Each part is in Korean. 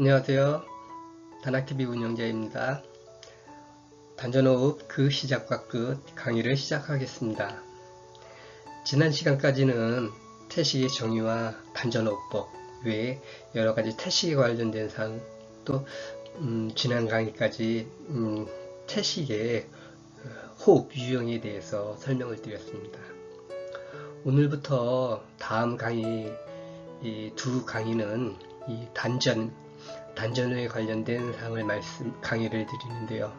안녕하세요. 다나TV 운영자입니다. 단전호흡 그 시작과 끝 강의를 시작하겠습니다. 지난 시간까지는 태식의 정의와 단전호흡법 외에 여러가지 태식에 관련된 사항 또 음, 지난 강의까지 음, 태식의 호흡 유형에 대해서 설명을 드렸습니다. 오늘부터 다음 강의 두 강의는 이 단전 단전에 관련된 사항을 말씀 강의를 드리는데요.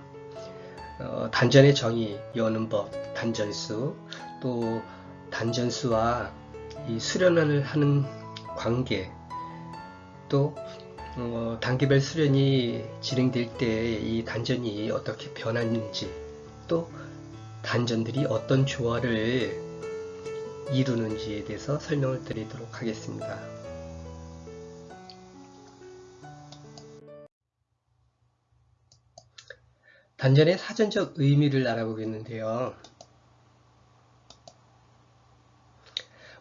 어, 단전의 정의, 여는 법, 단전수, 또 단전수와 이 수련을 하는 관계, 또 어, 단계별 수련이 진행될 때 이 단전이 어떻게 변하는지, 또 단전들이 어떤 조화를 이루는지에 대해서 설명을 드리도록 하겠습니다. 단전의 사전적 의미를 알아보겠는데요.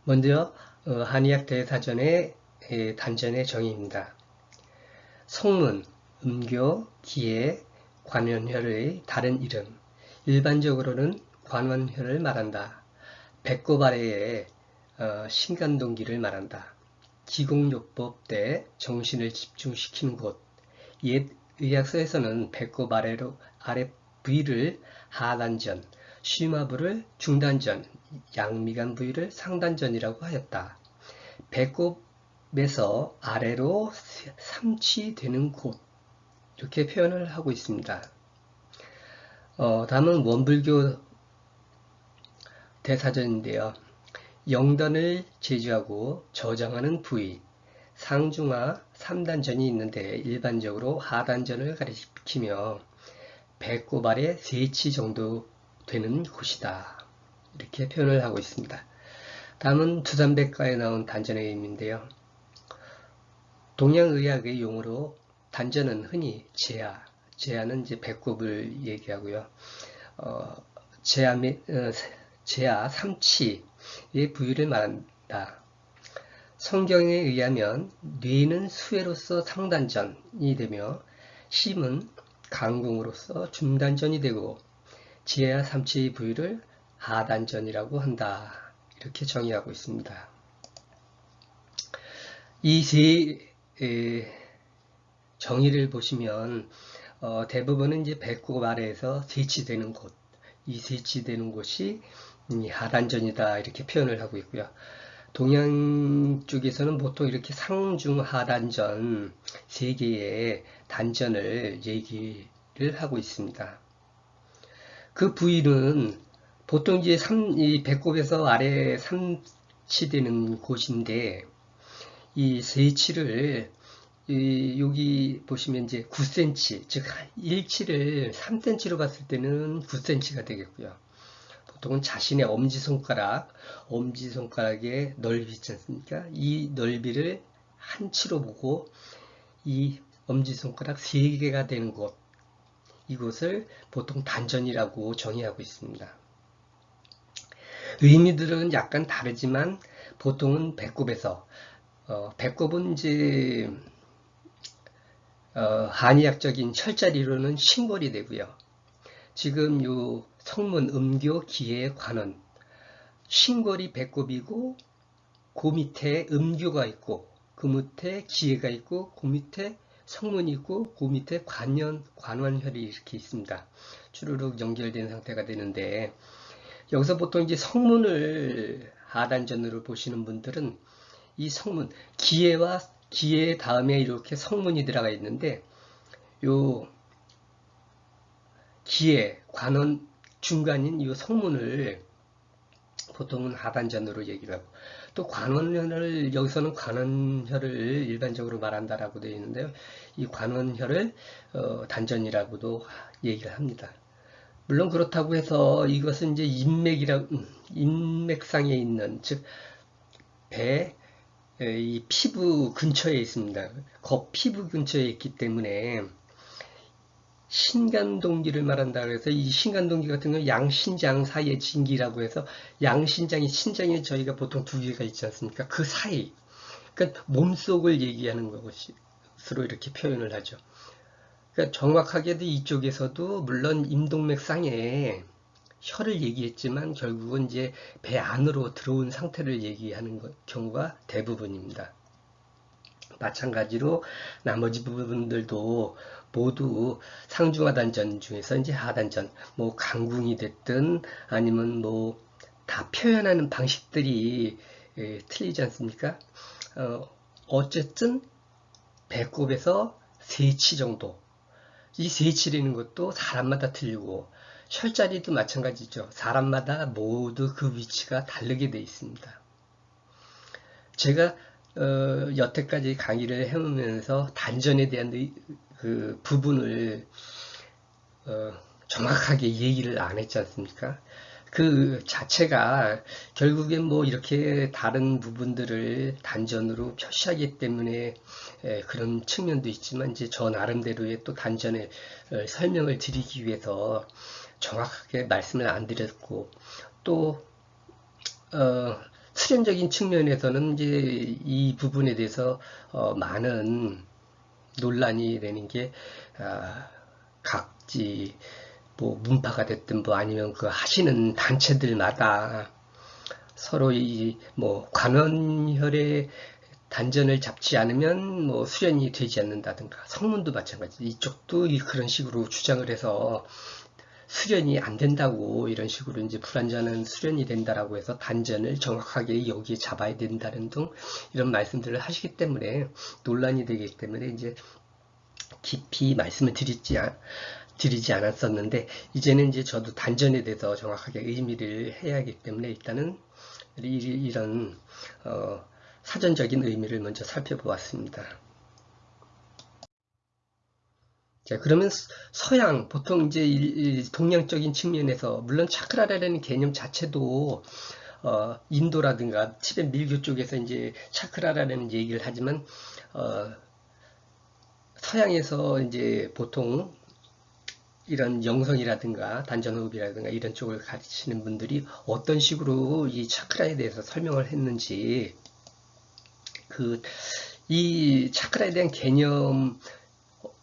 먼저 어, 한의학 대사전의 단전의 정의입니다. 성문, 음교, 기의, 관원혈의 다른 이름 일반적으로는 관원혈을 말한다. 배꼽 아래에 어, 신간동기를 말한다. 기공요법 때 정신을 집중시키는 곳, 옛 의학서에서는 배꼽 아래로 아래 부위를 하단전, 쉬마부를 중단전, 양미간 부위를 상단전이라고 하였다. 배꼽에서 아래로 삼치되는 곳 이렇게 표현을 하고 있습니다. 어, 다음은 원불교 대사전인데요. 영단을 제주하고 저장하는 부위, 상중하 3단전이 있는데 일반적으로 하단전을 가리키며 배꼽 아래 3치 정도 되는 곳이다. 이렇게 표현을 하고 있습니다. 다음은 두산백과에 나온 단전의 의미인데요. 동양의학의 용어로 단전은 흔히 제아, 제아는 이제 배꼽을 얘기하고요. 어, 제아, 어, 제아 삼치의 부위를 말한다. 성경에 의하면 뇌는 수혜로서 상단전이 되며 심은 강궁으로서 중단전이 되고 지혜와 삼치의 부위를 하단전이라고 한다. 이렇게 정의하고 있습니다. 이세 정의를 보시면 어, 대부분은 이제 배꼽 아래에서 세치되는 곳, 이 세치되는 곳이 하단전이다 이렇게 표현을 하고 있고요. 동양 쪽에서는 보통 이렇게 상중하단전 세 개의 단전을 얘기를 하고 있습니다. 그 부위는 보통 이제 3, 이 배꼽에서 아래 삼치되는 곳인데 이 세치를 이 여기 보시면 이제 9cm 즉 1치를 3cm로 봤을 때는 9cm가 되겠고요. 보통은 자신의 엄지손가락, 엄지손가락의 넓이 있지 않습니까? 이 넓이를 한치로 보고 이 엄지손가락 3개가 되는 곳, 이곳을 보통 단전이라고 정의하고 있습니다. 의미들은 약간 다르지만 보통은 배꼽에서 어, 배꼽은 이제 어, 한의학적인 철자리로는 신골이 되고요. 지금 요 성문 음교 기의 관원 신골이 배꼽이고 그 밑에 음교가 있고 그 밑에 기회가 있고 그 밑에 성문이 있고 그 밑에 관연, 관원혈이 이렇게 있습니다. 주르륵 연결된 상태가 되는데 여기서 보통 이제 성문을 하단전으로 보시는 분들은 이 성문, 기회와 기회 다음에 이렇게 성문이 들어가 있는데 요 기회, 관원 중간인 이 성문을 보통은 하단전으로 얘기를 하고 또 관원혈을 여기서는 관원혈을 일반적으로 말한다라고 되어 있는데요. 이 관원혈을 어, 단전이라고도 얘기를 합니다. 물론 그렇다고 해서 이것은 이제 인맥이라 음, 인맥상에 있는 즉 배 이 피부 근처에 있습니다. 겉 피부 근처에 있기 때문에 신간동기를 말한다 그래서 이 신간동기 같은 경우 양신장 사이의 진기라고 해서 양신장이 신장에 저희가 보통 두 개가 있지 않습니까? 그 사이 그러니까 몸속을 얘기하는 것으로 이렇게 표현을 하죠. 그러니까 정확하게도 이쪽에서도 물론 임동맥상에 혀를 얘기했지만 결국은 이제 배 안으로 들어온 상태를 얘기하는 경우가 대부분입니다. 마찬가지로 나머지 부분들도 모두 상중하단전 중에서 이제 하단전, 뭐 강궁이 됐든 아니면 뭐 다 표현하는 방식들이 예, 틀리지 않습니까? 어, 어쨌든 배꼽에서 세치 정도. 이 세치라는 것도 사람마다 틀리고 혈자리도 마찬가지죠. 사람마다 모두 그 위치가 다르게 되어 있습니다. 제가 어, 여태까지 강의를 해오면서 단전에 대한 그 부분을 어, 정확하게 얘기를 안 했지 않습니까? 그 자체가 결국엔 뭐 이렇게 다른 부분들을 단전으로 표시하기 때문에 에, 그런 측면도 있지만 이제 저 나름대로의 또 단전에 어, 설명을 드리기 위해서 정확하게 말씀을 안 드렸고 또 어, 수련적인 측면에서는 이제 이 부분에 대해서 어, 많은 논란이 되는 게 아, 각지 뭐 문파가 됐든 뭐 아니면 그 하시는 단체들마다 서로 이 뭐 관원혈의 단전을 잡지 않으면 뭐 수련이 되지 않는다든가 성문도 마찬가지. 이쪽도 그런 식으로 주장을 해서 수련이 안 된다고 이런 식으로 이제 불완전한 수련이 된다라고 해서 단전을 정확하게 여기에 잡아야 된다는 등 이런 말씀들을 하시기 때문에 논란이 되기 때문에 이제 깊이 말씀을 드리지, 드리지 않았었는데 이제는 이제 저도 단전에 대해서 정확하게 의미를 해야 하기 때문에 일단은 이런 어, 사전적인 의미를 먼저 살펴보았습니다. 자, 그러면 서양, 보통 이제 동양적인 측면에서, 물론 차크라라는 개념 자체도, 어, 인도라든가 티벳 밀교 쪽에서 이제 차크라라는 얘기를 하지만, 어, 서양에서 이제 보통 이런 영성이라든가 단전호흡이라든가 이런 쪽을 가르치는 분들이 어떤 식으로 이 차크라에 대해서 설명을 했는지, 그, 이 차크라에 대한 개념,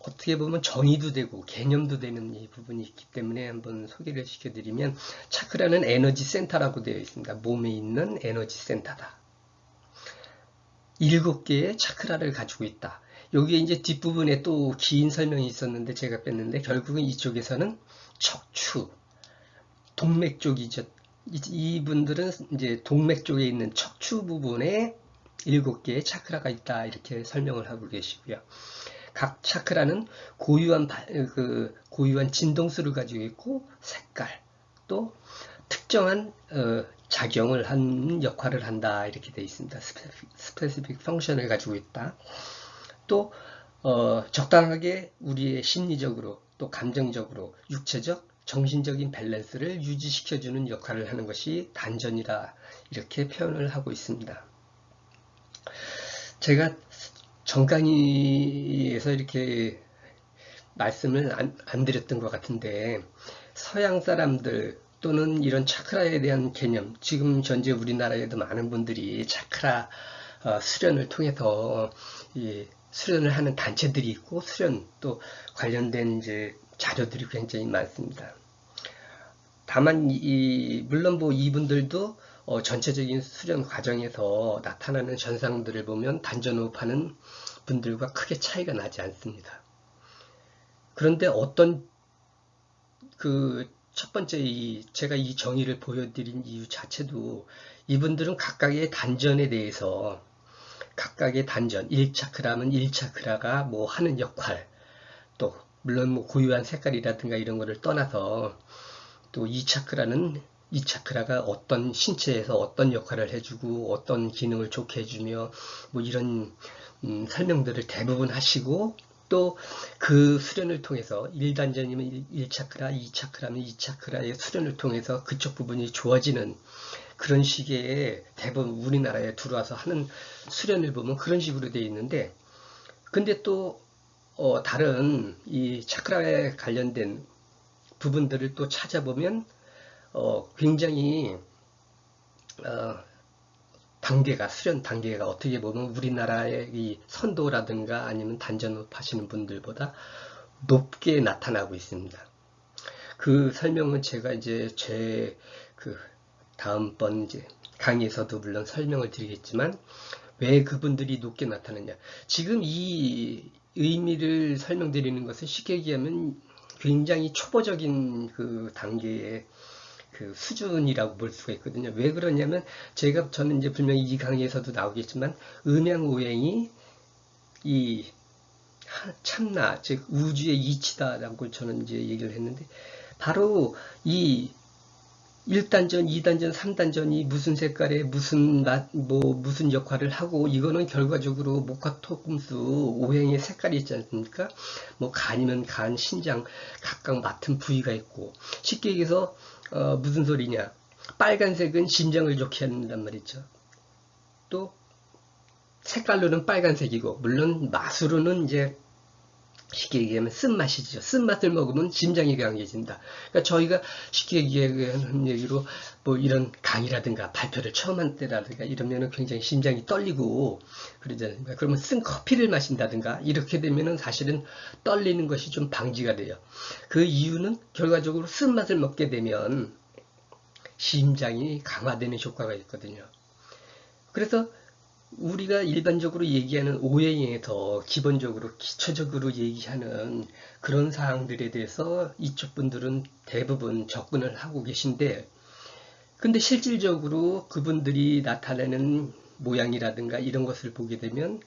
어떻게 보면 정의도 되고 개념도 되는 이 부분이 있기 때문에 한번 소개를 시켜드리면 차크라는 에너지 센터라고 되어 있습니다. 몸에 있는 에너지 센터다. 일곱 개의 차크라를 가지고 있다. 여기에 이제 뒷부분에 또 긴 설명이 있었는데 제가 뺐는데 결국은 이쪽에서는 척추, 동맥 쪽이죠. 이분들은 이제 동맥 쪽에 있는 척추 부분에 일곱 개의 차크라가 있다 이렇게 설명을 하고 계시고요. 각 차크라는 고유한 그 고유한 진동수를 가지고 있고 색깔 또 특정한 어, 작용을 한 역할을 한다 이렇게 되어 있습니다. specific function을 가지고 있다. 또 어, 적당하게 우리의 심리적으로 또 감정적으로 육체적 정신적인 밸런스를 유지시켜주는 역할을 하는 것이 단전이라 이렇게 표현을 하고 있습니다. 제가 정강의에서 이렇게 말씀을 안, 안 드렸던 것 같은데 서양 사람들 또는 이런 차크라에 대한 개념 지금 현재 우리나라에도 많은 분들이 차크라 어, 수련을 통해서 이 수련을 하는 단체들이 있고 수련 또 관련된 이제 자료들이 굉장히 많습니다. 다만 이 물론 뭐 이분들도 어, 전체적인 수련 과정에서 나타나는 현상들을 보면 단전호흡하는 분들과 크게 차이가 나지 않습니다. 그런데 어떤 그 첫 번째 이 제가 이 정의를 보여드린 이유 자체도 이분들은 각각의 단전에 대해서 각각의 단전 1차크라면 1차크라가 뭐 하는 역할 또 물론 뭐 고유한 색깔이라든가 이런 거를 떠나서 또 2차크라는 이 차크라가 어떤 신체에서 어떤 역할을 해주고 어떤 기능을 좋게 해주며 뭐 이런 음, 설명들을 대부분 하시고 또 그 수련을 통해서 1단전이면 1 차크라, 2차크라면 2차크라의 수련을 통해서 그쪽 부분이 좋아지는 그런 식의 대부분 우리나라에 들어와서 하는 수련을 보면 그런 식으로 되어 있는데 근데 또 어, 다른 이 차크라에 관련된 부분들을 또 찾아보면 어, 굉장히 어, 단계가 수련 단계가 어떻게 보면 우리나라의 이 선도라든가 아니면 단전업 하시는 분들보다 높게 나타나고 있습니다. 그 설명은 제가 이제 제 그 다음번 이제 강의에서도 물론 설명을 드리겠지만 왜 그분들이 높게 나타나냐. 지금 이 의미를 설명드리는 것은 쉽게 얘기하면 굉장히 초보적인 그 단계의 그 수준이라고 볼 수가 있거든요. 왜 그러냐면 제가 저는 이제 분명히 이 강의에서도 나오겠지만 음양오행이 이 참나 즉 우주의 이치다라고 저는 이제 얘기를 했는데 바로 이 1단전, 2단전, 3단전이 무슨 색깔에 무슨 맛, 뭐 무슨 역할을 하고 이거는 결과적으로 목화 토 금수 오행의 색깔이 있지 않습니까? 뭐 간이면 간, 신장 각각 맡은 부위가 있고 쉽게 얘기해서 어, 무슨 소리냐? 빨간색은 심장을 좋게 한단 말이죠. 또 색깔로는 빨간색이고 물론 맛으로는 이제 쉽게 얘기하면 쓴맛이죠. 쓴맛을 먹으면 심장이 강해진다. 그러니까 저희가 쉽게 얘기하는 얘기로 뭐 이런 강의라든가 발표를 처음 한 때라든가 이러면은 굉장히 심장이 떨리고 그러잖아요. 그러면 쓴 커피를 마신다든가 이렇게 되면은 사실은 떨리는 것이 좀 방지가 돼요. 그 이유는 결과적으로 쓴맛을 먹게 되면 심장이 강화되는 효과가 있거든요. 그래서 우리가 일반적으로 얘기하는 오해에서 기본적으로 기초적으로 얘기하는 그런 사항들에 대해서 이쪽 분들은 대부분 접근을 하고 계신데 근데 실질적으로 그분들이 나타내는 모양이라든가 이런 것을 보게 되면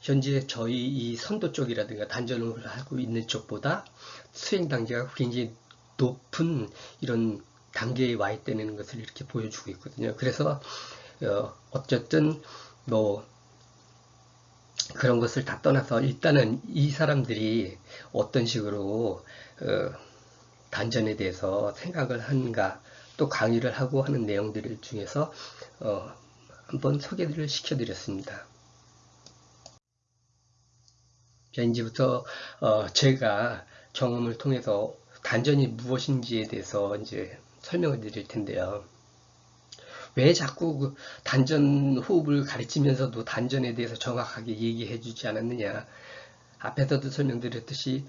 현재 저희 이 선도 쪽이라든가 단전을 하고 있는 쪽보다 수행 단계가 굉장히 높은 이런 단계에 와 있다는 것을 이렇게 보여주고 있거든요. 그래서 어, 어쨌든 뭐 그런 것을 다 떠나서 일단은 이 사람들이 어떤 식으로 어, 단전에 대해서 생각을 하는가 또 강의를 하고 하는 내용들 중에서 어, 한번 소개를 시켜드렸습니다. 자 이제부터 어, 제가 경험을 통해서 단전이 무엇인지에 대해서 이제 설명을 드릴 텐데요. 왜 자꾸 그 단전 호흡을 가르치면서도 단전에 대해서 정확하게 얘기해 주지 않았느냐. 앞에서도 설명드렸듯이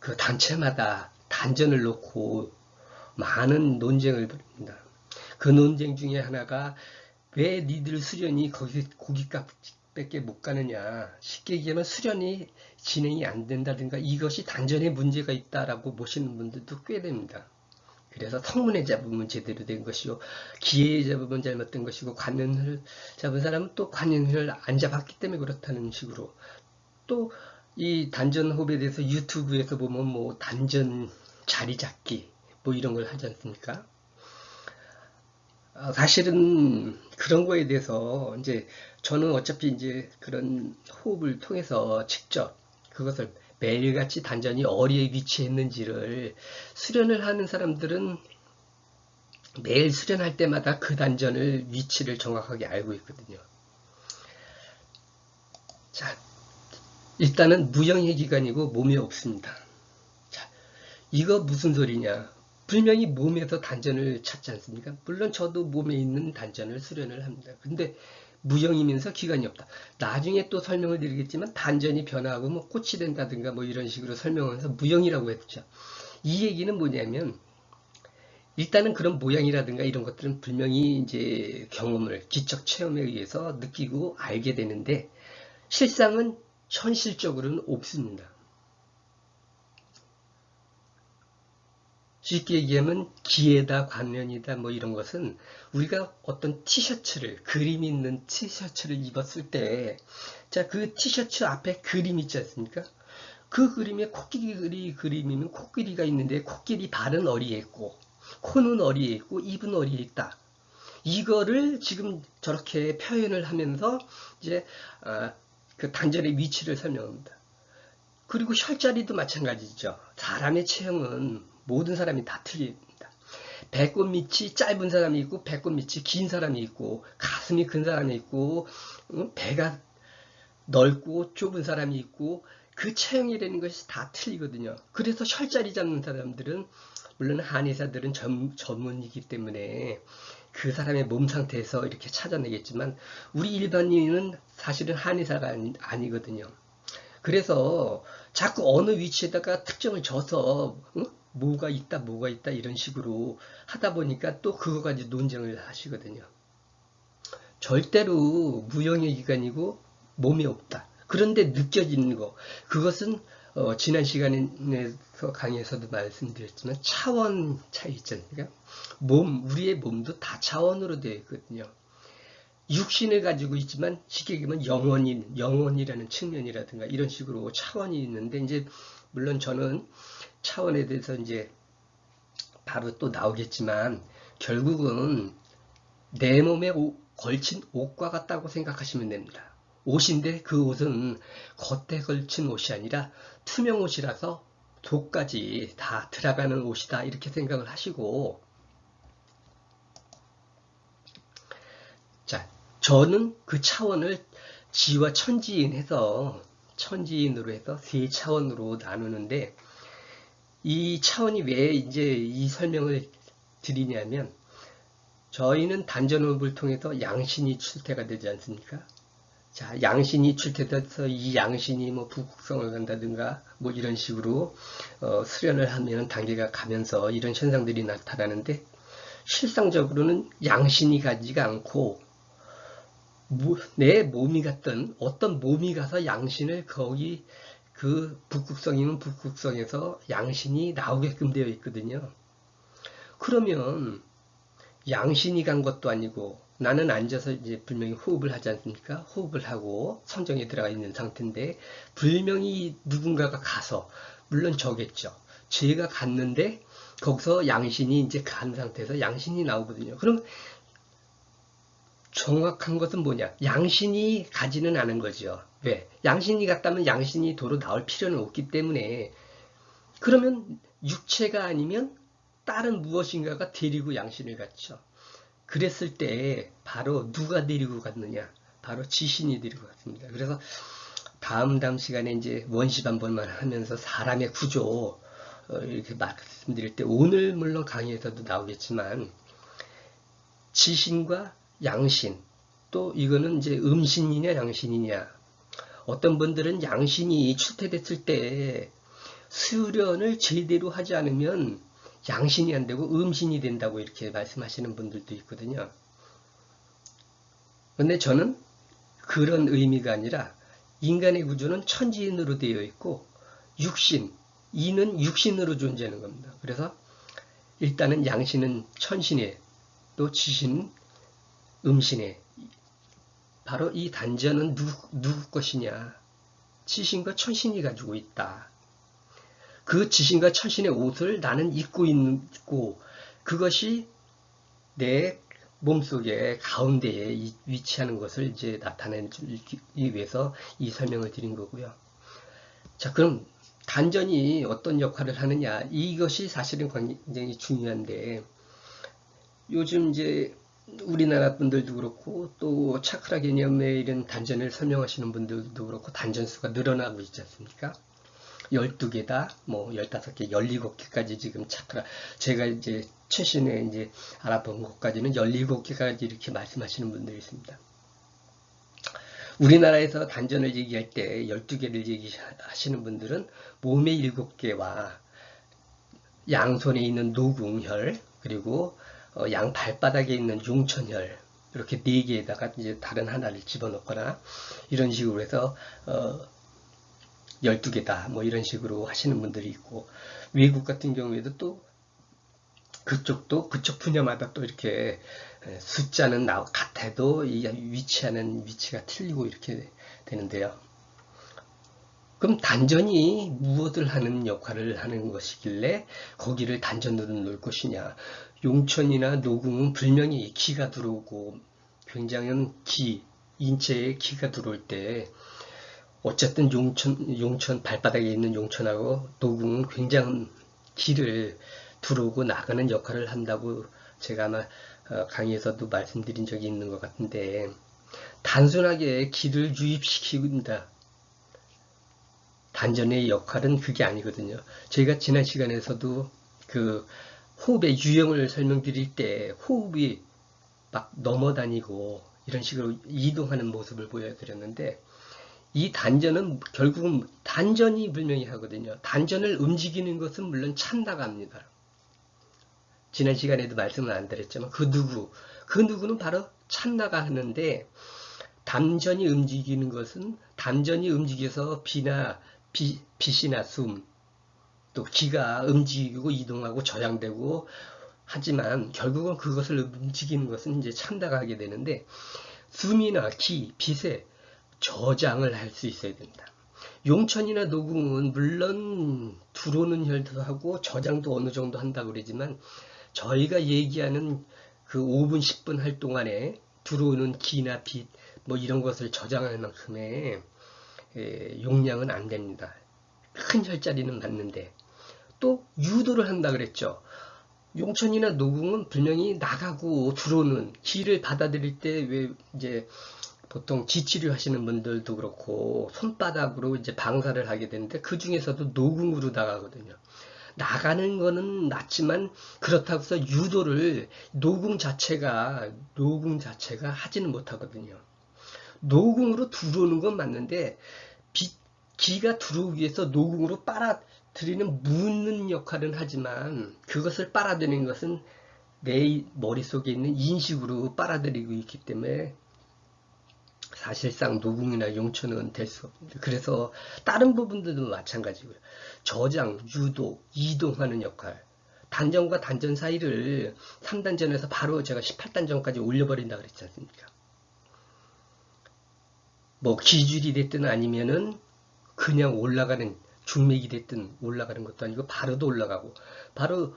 그 단체마다 단전을 놓고 많은 논쟁을 벌입니다. 그 논쟁 중에 하나가 왜 니들 수련이 거기 고깃값밖에 못 가느냐. 쉽게 얘기하면 수련이 진행이 안 된다든가 이것이 단전에 문제가 있다라고 보시는 분들도 꽤 됩니다. 그래서 성문에 잡으면 제대로 된 것이요. 기회에 잡으면 잘못된 것이고 관연을 잡은 사람은 또 관연을 안 잡았기 때문에 그렇다는 식으로 또 이 단전 호흡에 대해서 유튜브에서 보면 뭐 단전 자리 잡기 뭐 이런 걸 하지 않습니까? 아, 사실은 그런 거에 대해서 이제 저는 어차피 이제 그런 호흡을 통해서 직접 그것을 매일같이 단전이 어디에 위치했는지를 수련을 하는 사람들은 매일 수련할 때마다 그 단전을 위치를 정확하게 알고 있거든요. 자, 일단은 무형의 기관이고 몸에 없습니다. 자, 이거 무슨 소리냐? 분명히 몸에서 단전을 찾지 않습니까? 물론 저도 몸에 있는 단전을 수련을 합니다. 근데 무형이면서 기간이 없다. 나중에 또 설명을 드리겠지만 단전이 변화하고 뭐 꽃이 된다든가 뭐 이런 식으로 설명하면서 무형이라고 했죠. 이 얘기는 뭐냐면 일단은 그런 모양이라든가 이런 것들은 분명히 이제 경험을 기적 체험에 의해서 느끼고 알게 되는데 실상은 현실적으로는 없습니다. 쉽게 얘기하면 기회다 관련이다 뭐 이런 것은 우리가 어떤 티셔츠를 그림 있는 티셔츠를 입었을 때 자 그 티셔츠 앞에 그림 있지 않습니까? 그 그림에 코끼리 그림이면 코끼리가 있는데 코끼리 발은 어디에 있고 코는 어디에 있고 입은 어디에 있다. 이거를 지금 저렇게 표현을 하면서 이제 아, 그 단절의 위치를 설명합니다. 그리고 혈자리도 마찬가지죠. 사람의 체형은 모든 사람이 다 틀립니다. 배꼽 밑이 짧은 사람이 있고 배꼽 밑이 긴 사람이 있고 가슴이 큰 사람이 있고 배가 넓고 좁은 사람이 있고 그 체형이라는 것이 다 틀리거든요. 그래서 혈자리 잡는 사람들은 물론 한의사들은 전, 전문이기 때문에 그 사람의 몸 상태에서 이렇게 찾아내겠지만 우리 일반인은 사실은 한의사가 아니, 아니거든요. 그래서 자꾸 어느 위치에다가 특정을 줘서 응? 뭐가 있다 뭐가 있다 이런 식으로 하다 보니까 또 그거 가지고 논쟁을 하시거든요. 절대로 무형의 기관이고 몸이 없다. 그런데 느껴지는 거 그것은 어, 지난 시간에서 강의에서도 말씀드렸지만 차원 차이 있잖아요. 그러니까 몸 우리의 몸도 다 차원으로 되어 있거든요. 육신을 가지고 있지만 쉽게 얘기하면 영혼인 영혼이라는 측면이라든가 이런 식으로 차원이 있는데 이제 물론 저는 차원에 대해서 이제 바로 또 나오겠지만 결국은 내 몸에 오, 걸친 옷과 같다고 생각하시면 됩니다. 옷인데 그 옷은 겉에 걸친 옷이 아니라 투명 옷이라서 속까지 다 들어가는 옷이다 이렇게 생각을 하시고 자 저는 그 차원을 지와 천지인 해서 천지인으로 해서 세 차원으로 나누는데 이 차원이 왜 이제 이 설명을 드리냐면 저희는 단전호흡을 통해서 양신이 출태가 되지 않습니까? 자, 양신이 출태돼서 이 양신이 뭐 부국성을 간다든가 뭐 이런 식으로 어, 수련을 하면 단계가 가면서 이런 현상들이 나타나는데 실상적으로는 양신이 가지가 않고 내 몸이 갔던 어떤 몸이 가서 양신을 거기 그 북극성이면 북극성에서 양신이 나오게끔 되어 있거든요. 그러면 양신이 간 것도 아니고 나는 앉아서 이제 분명히 호흡을 하지 않습니까? 호흡을 하고 선정에 들어가 있는 상태인데 분명히 누군가가 가서 물론 저겠죠. 제가 갔는데 거기서 양신이 이제 간 상태에서 양신이 나오거든요. 그럼 정확한 것은 뭐냐? 양신이 가지는 않은 거죠. 왜? 양신이 갔다면 양신이 도로 나올 필요는 없기 때문에 그러면 육체가 아니면 다른 무엇인가가 데리고 양신을 갔죠. 그랬을 때 바로 누가 데리고 갔느냐? 바로 지신이 데리고 갔습니다. 그래서 다음 다음 시간에 이제 원시 반번만 하면서 사람의 구조 어, 이렇게 말씀드릴 때 오늘 물론 강의에서도 나오겠지만 지신과 양신 또 이거는 이제 음신이냐 양신이냐 어떤 분들은 양신이 출퇴됐을 때 수련을 제대로 하지 않으면 양신이 안 되고 음신이 된다고 이렇게 말씀하시는 분들도 있거든요. 근데 저는 그런 의미가 아니라 인간의 구조는 천지인으로 되어 있고 육신, 이는 육신으로 존재하는 겁니다. 그래서 일단은 양신은 천신에 또 지신은 음신에 바로 이 단전은 누구, 누구 것이냐 지신과 천신이 가지고 있다. 그 지신과 천신의 옷을 나는 입고 있고 그것이 내 몸속에 가운데에 위치하는 것을 이제 나타내기 위해서 이 설명을 드린 거고요. 자, 그럼 단전이 어떤 역할을 하느냐 이것이 사실은 굉장히 중요한데 요즘 이제 우리나라 분들도 그렇고 또 차크라 개념의 이런 단전을 설명하시는 분들도 그렇고 단전수가 늘어나고 있지 않습니까? 12개다, 뭐 15개, 17개까지 지금 차크라 제가 이제 최신에 이제 알아본 것까지는 17개까지 이렇게 말씀하시는 분들이 있습니다. 우리나라에서 단전을 얘기할 때 12개를 얘기하시는 분들은 몸의 7개와 양손에 있는 노궁혈 그리고 어, 양 발바닥에 있는 용천혈 이렇게 네 개에다가 이제 다른 하나를 집어넣거나 이런 식으로 해서 어 12개다 뭐 이런 식으로 하시는 분들이 있고 외국 같은 경우에도 또 그쪽도 그쪽 분야마다 또 이렇게 숫자는 나 같아도 이 위치하는 위치가 틀리고 이렇게 되는데요. 그럼 단전이 무엇을 하는 역할을 하는 것이길래 거기를 단전으로 놓을 것이냐 용천이나 녹음은 불명히 기가 들어오고 굉장한 기, 인체에 기가 들어올 때 어쨌든 용천, 용천 발바닥에 있는 용천하고 녹음은 굉장한 기를 들어오고 나가는 역할을 한다고 제가 아마 어, 강의에서도 말씀드린 적이 있는 것 같은데 단순하게 기를 유입시킨다. 단전의 역할은 그게 아니거든요. 저희가 지난 시간에서도 그 호흡의 유형을 설명드릴 때 호흡이 막 넘어다니고 이런 식으로 이동하는 모습을 보여드렸는데 이 단전은 결국은 단전이 불명이 하거든요. 단전을 움직이는 것은 물론 찬다가합니다. 지난 시간에도 말씀을 안 드렸지만 그 누구, 그 누구는 바로 찬나가 하는데 단전이 움직이는 것은 단전이 움직여서 비나 비, 빛이나 숨, 또 기가 움직이고 이동하고 저장되고 하지만 결국은 그것을 움직이는 것은 이제 찬다가 하게 되는데 숨이나 기, 빛에 저장을 할 수 있어야 된다. 용천이나 녹음은 물론 들어오는 혈도 하고 저장도 어느 정도 한다고 그러지만 저희가 얘기하는 그 5분 10분 할 동안에 들어오는 기나 빛 뭐 이런 것을 저장할 만큼의 에, 용량은 안 됩니다. 큰 혈자리는 맞는데 또 유도를 한다 그랬죠. 용천이나 노궁은 분명히 나가고 들어오는 기를 받아들일 때 왜 이제 보통 지치료 하시는 분들도 그렇고 손바닥으로 이제 방사를 하게 되는데 그 중에서도 노궁으로 나가거든요. 나가는 거는 낫지만 그렇다고 해서 유도를 노궁 자체가 노궁 자체가 하지는 못하거든요. 노궁으로 들어오는 건 맞는데 비, 기가 들어오기 위해서 노궁으로 빨아 들이는 묻는 역할은 하지만 그것을 빨아들이는 것은 내 머릿속에 있는 인식으로 빨아들이고 있기 때문에 사실상 노궁이나 용천은 될수 없습니다. 그래서 다른 부분들도 마찬가지고요. 저장, 유도, 이동하는 역할. 단전과 단전 사이를 3단전에서 바로 제가 18단전까지 올려버린다 그랬지 않습니까? 뭐 기줄이 됐든 아니면은 그냥 올라가는 중맥이 됐든 올라가는 것도 아니고 바로도 올라가고 바로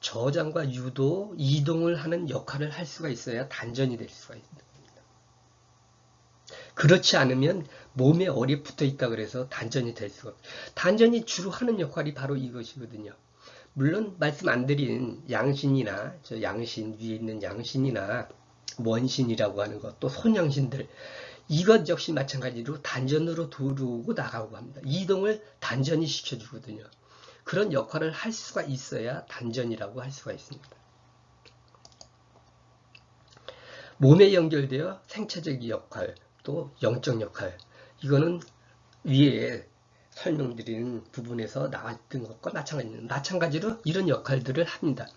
저장과 유도, 이동을 하는 역할을 할 수가 있어야 단전이 될 수가 있습니다. 그렇지 않으면 몸에 어리 붙어 있다 그래서 단전이 될 수가 없어요. 단전이 주로 하는 역할이 바로 이것이거든요. 물론 말씀 안 드린 양신이나 저 양신 위에 있는 양신이나 원신이라고 하는 것 또 손양신들 이것 역시 마찬가지로 단전으로 들어오고 나가고 합니다. 이동을 단전이 시켜주거든요. 그런 역할을 할 수가 있어야 단전이라고 할 수가 있습니다. 몸에 연결되어 생체적 역할, 또 영적 역할 이거는 위에 설명드리는 부분에서 나왔던 것과. 마찬가지로 이런 역할들을 합니다.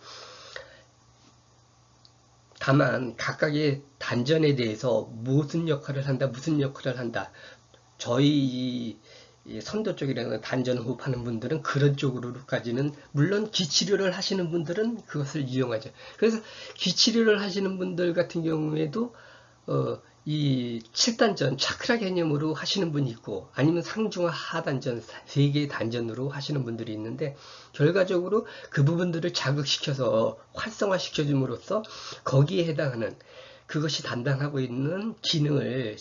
다만 각각의 단전에 대해서 무슨 역할을 한다, 무슨 역할을 한다. 저희 선도 쪽이라는 단전 호흡하는 분들은 그런 쪽으로까지는 물론 기치료를 하시는 분들은 그것을 이용하죠. 그래서 기치료를 하시는 분들 같은 경우에도 어, 이 7단전 차크라 개념으로 하시는 분이 있고 아니면 상중하 하단전 세 개의 단전으로 하시는 분들이 있는데 결과적으로 그 부분들을 자극시켜서 활성화 시켜줌으로써 거기에 해당하는 그것이 담당하고 있는 기능을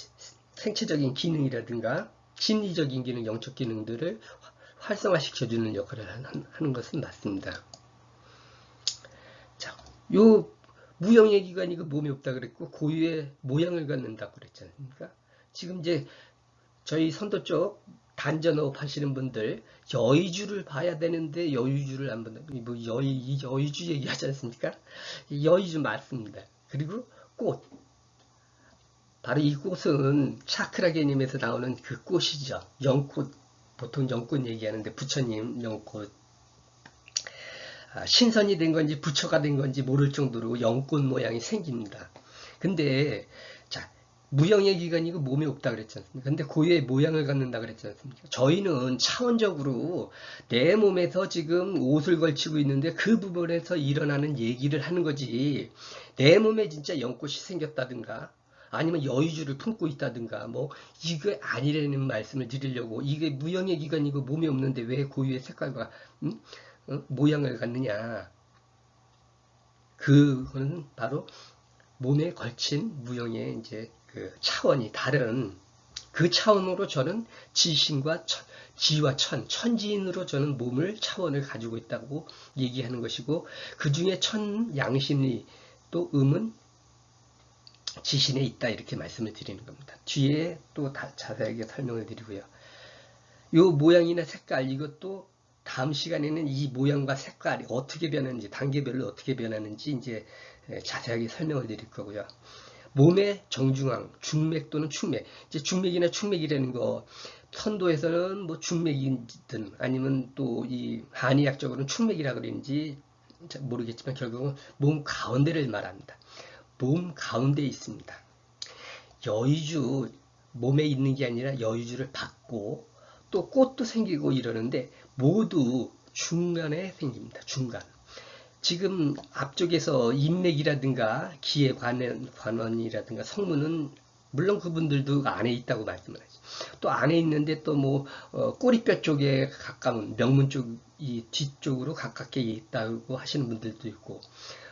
생체적인 기능이라든가 심리적인 기능, 영적 기능들을 활성화 시켜주는 역할을 하는 것은 맞습니다. 자, 요 무형의 기관이 그 몸에 없다 그랬고 고유의 모양을 갖는다고 그랬지 않습니까? 지금 이제 저희 선도 쪽 단전호흡 하시는 분들 여의주를 봐야 되는데 여의주를 안 본다. 뭐 여의, 여의주 얘기하지 않습니까? 여의주 맞습니다. 그리고 꽃. 바로 이 꽃은 차크라 개념에서 나오는 그 꽃이죠. 영꽃. 보통 영꽃 얘기하는데 부처님 아, 신선이 된 건지 부처가 된 건지 모를 정도로 영꽃 모양이 생깁니다. 근데 자 무형의 기관이고 몸에 없다 그랬지 않습니까? 근데 고유의 모양을 갖는다 그랬지 않습니까? 저희는 차원적으로 내 몸에서 지금 옷을 걸치고 있는데 그 부분에서 일어나는 얘기를 하는 거지 내 몸에 진짜 영꽃이 생겼다든가 아니면 여의주를 품고 있다든가 뭐 이게 아니라는 말씀을 드리려고 이게 무형의 기관이고 몸에 없는데 왜 고유의 색깔과 음? 어? 모양을 갖느냐. 그거는 바로 몸에 걸친 무형의 이제 그 차원이 다른 그 차원으로 저는 지신과 천, 지와 천, 천지인으로 저는 몸을 차원을 가지고 있다고 얘기하는 것이고 그 중에 천 양신이 또 음은 지신에 있다 이렇게 말씀을 드리는 겁니다. 뒤에 또 자세하게 설명을 드리고요. 요 모양이나 색깔 이것도 다음 시간에는 이 모양과 색깔이 어떻게 변하는지 단계별로 어떻게 변하는지 이제 예, 자세하게 설명을 드릴 거고요. 몸의 정중앙, 중맥 또는 축맥. 이제 중맥이나 축맥이라는 거 선도에서는 뭐 중맥이든 아니면 또 이 한의학적으로는 축맥이라 그러는지 모르겠지만 결국은 몸 가운데를 말합니다. 몸 가운데에 있습니다. 여의주 몸에 있는 게 아니라 여의주를 받고 또 꽃도 생기고 이러는데 모두 중간에 생깁니다. 중간. 지금 앞쪽에서 인맥이라든가 기의 관원, 관원이라든가 성문은 물론 그분들도 안에 있다고 말씀을 하죠. 또 안에 있는데 또뭐 어, 꼬리뼈 쪽에 가까운 명문 쪽 이 뒤쪽으로 가깝게 있다고 하시는 분들도 있고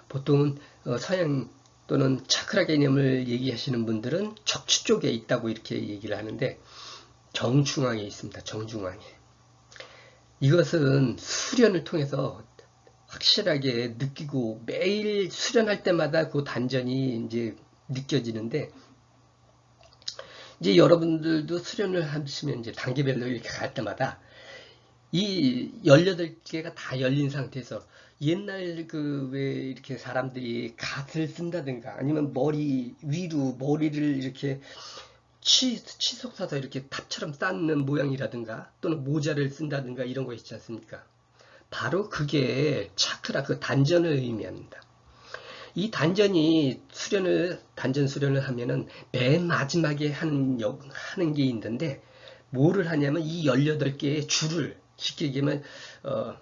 보통은 어, 서양 또는 차크라 개념을 얘기하시는 분들은 척추 쪽에 있다고 이렇게 얘기를 하는데 정중앙에 있습니다. 정중앙에. 이것은 수련을 통해서 확실하게 느끼고 매일 수련할 때마다 그 단전이 이제 느껴지는데 이제 여러분들도 수련을 하시면 이제 단계별로 이렇게 갈 때마다 이 18개가 다 열린 상태에서 옛날 그 왜 이렇게 사람들이 갓을 쓴다든가 아니면 머리 위로 머리를 이렇게 치, 치속 사서 이렇게 탑처럼 쌓는 모양이라든가 또는 모자를 쓴다든가 이런 거 있지 않습니까? 바로 그게 차크라 그 단전을 의미합니다. 이 단전이 수련을 단전 수련을 하면은 맨 마지막에 하는 하는 게 있는데 뭐를 하냐면 이 18개의 줄을 쉽게 얘기하면 어,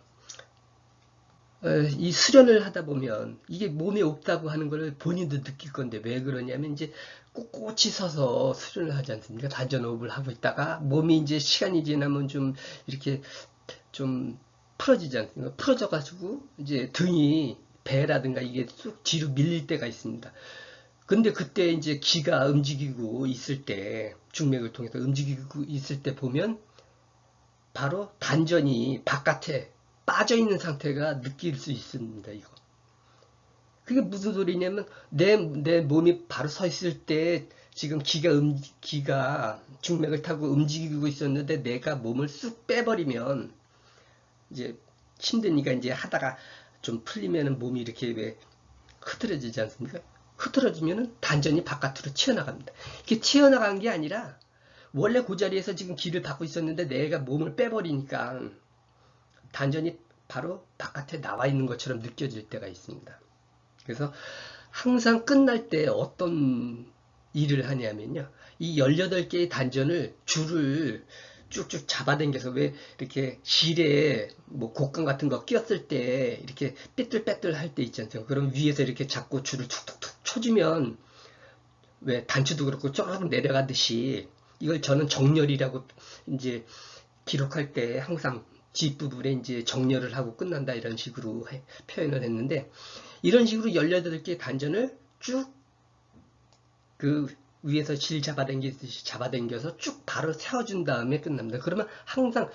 어, 이 수련을 하다 보면 이게 몸에 없다고 하는 걸 본인도 느낄 건데 왜 그러냐면 이제 꼿꼿이 서서 수련을 하지 않습니까? 단전호흡을 하고 있다가 몸이 이제 시간이 지나면 좀 이렇게 좀 풀어지지 않습니까? 풀어져 가지고 이제 등이 배라든가 이게 쑥 뒤로 밀릴 때가 있습니다. 근데 그때 이제 기가 움직이고 있을 때 중맥을 통해서 움직이고 있을 때 보면 바로 단전이 바깥에 빠져 있는 상태가 느낄 수 있습니다. 이거. 그게 무슨 소리냐면 내, 내 몸이 바로 서 있을 때 지금 기가 음, 기가 중맥을 타고 움직이고 있었는데 내가 몸을 쑥 빼버리면 이제 힘드니까 이제 하다가 좀 풀리면은 몸이 이렇게 왜 흐트러지지 않습니까? 흐트러지면은 단전이 바깥으로 튀어나갑니다. 이게 튀어나간 게 아니라 원래 그 자리에서 지금 기를 받고 있었는데 내가 몸을 빼버리니까 단전이 바로 바깥에 나와 있는 것처럼 느껴질 때가 있습니다. 그래서 항상 끝날 때 어떤 일을 하냐면요. 이 18개의 단전을 줄을 쭉쭉 잡아당겨서 왜 이렇게 실에 뭐 곡간 같은 거 끼었을 때 이렇게 삐뚤빼뚤 할 때 있지 않습니까? 그럼 위에서 이렇게 잡고 줄을 툭툭툭 쳐주면 왜 단추도 그렇고 쪼르륵 내려가듯이 이걸 저는 정렬이라고 이제 기록할 때 항상 뒷부분에 이제 정렬을 하고 끝난다 이런 식으로 해, 표현을 했는데 이런 식으로 18개 단전을 쭉 그 위에서 질 잡아당기듯이 잡아당겨서 쭉 바로 세워준 다음에 끝납니다. 그러면 항상